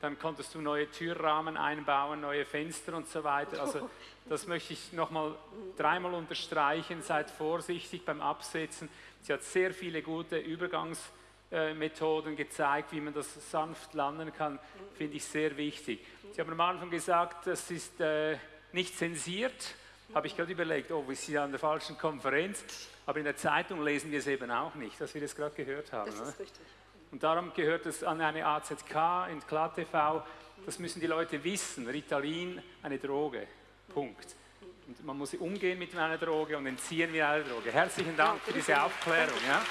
Speaker 1: dann konntest du neue Türrahmen einbauen, neue Fenster und so weiter. Also das möchte ich nochmal dreimal unterstreichen. Seid vorsichtig beim Absetzen. Sie hat sehr viele gute Übergangsmethoden gezeigt, wie man das sanft landen kann, finde ich sehr wichtig. Sie haben am Anfang gesagt, das ist äh, nicht zensiert. Habe ich gerade überlegt, oh, wir sind an der falschen Konferenz. Aber in der Zeitung lesen wir es eben auch nicht, dass wir das gerade gehört haben.
Speaker 3: Das ist richtig.
Speaker 1: Und darum gehört es an eine AZK in KlaTV. Das müssen die Leute wissen. Ritalin, eine Droge. Punkt. Und man muss umgehen mit einer Droge und entziehen wir eine Droge. Herzlichen Dank für diese Aufklärung. Ja?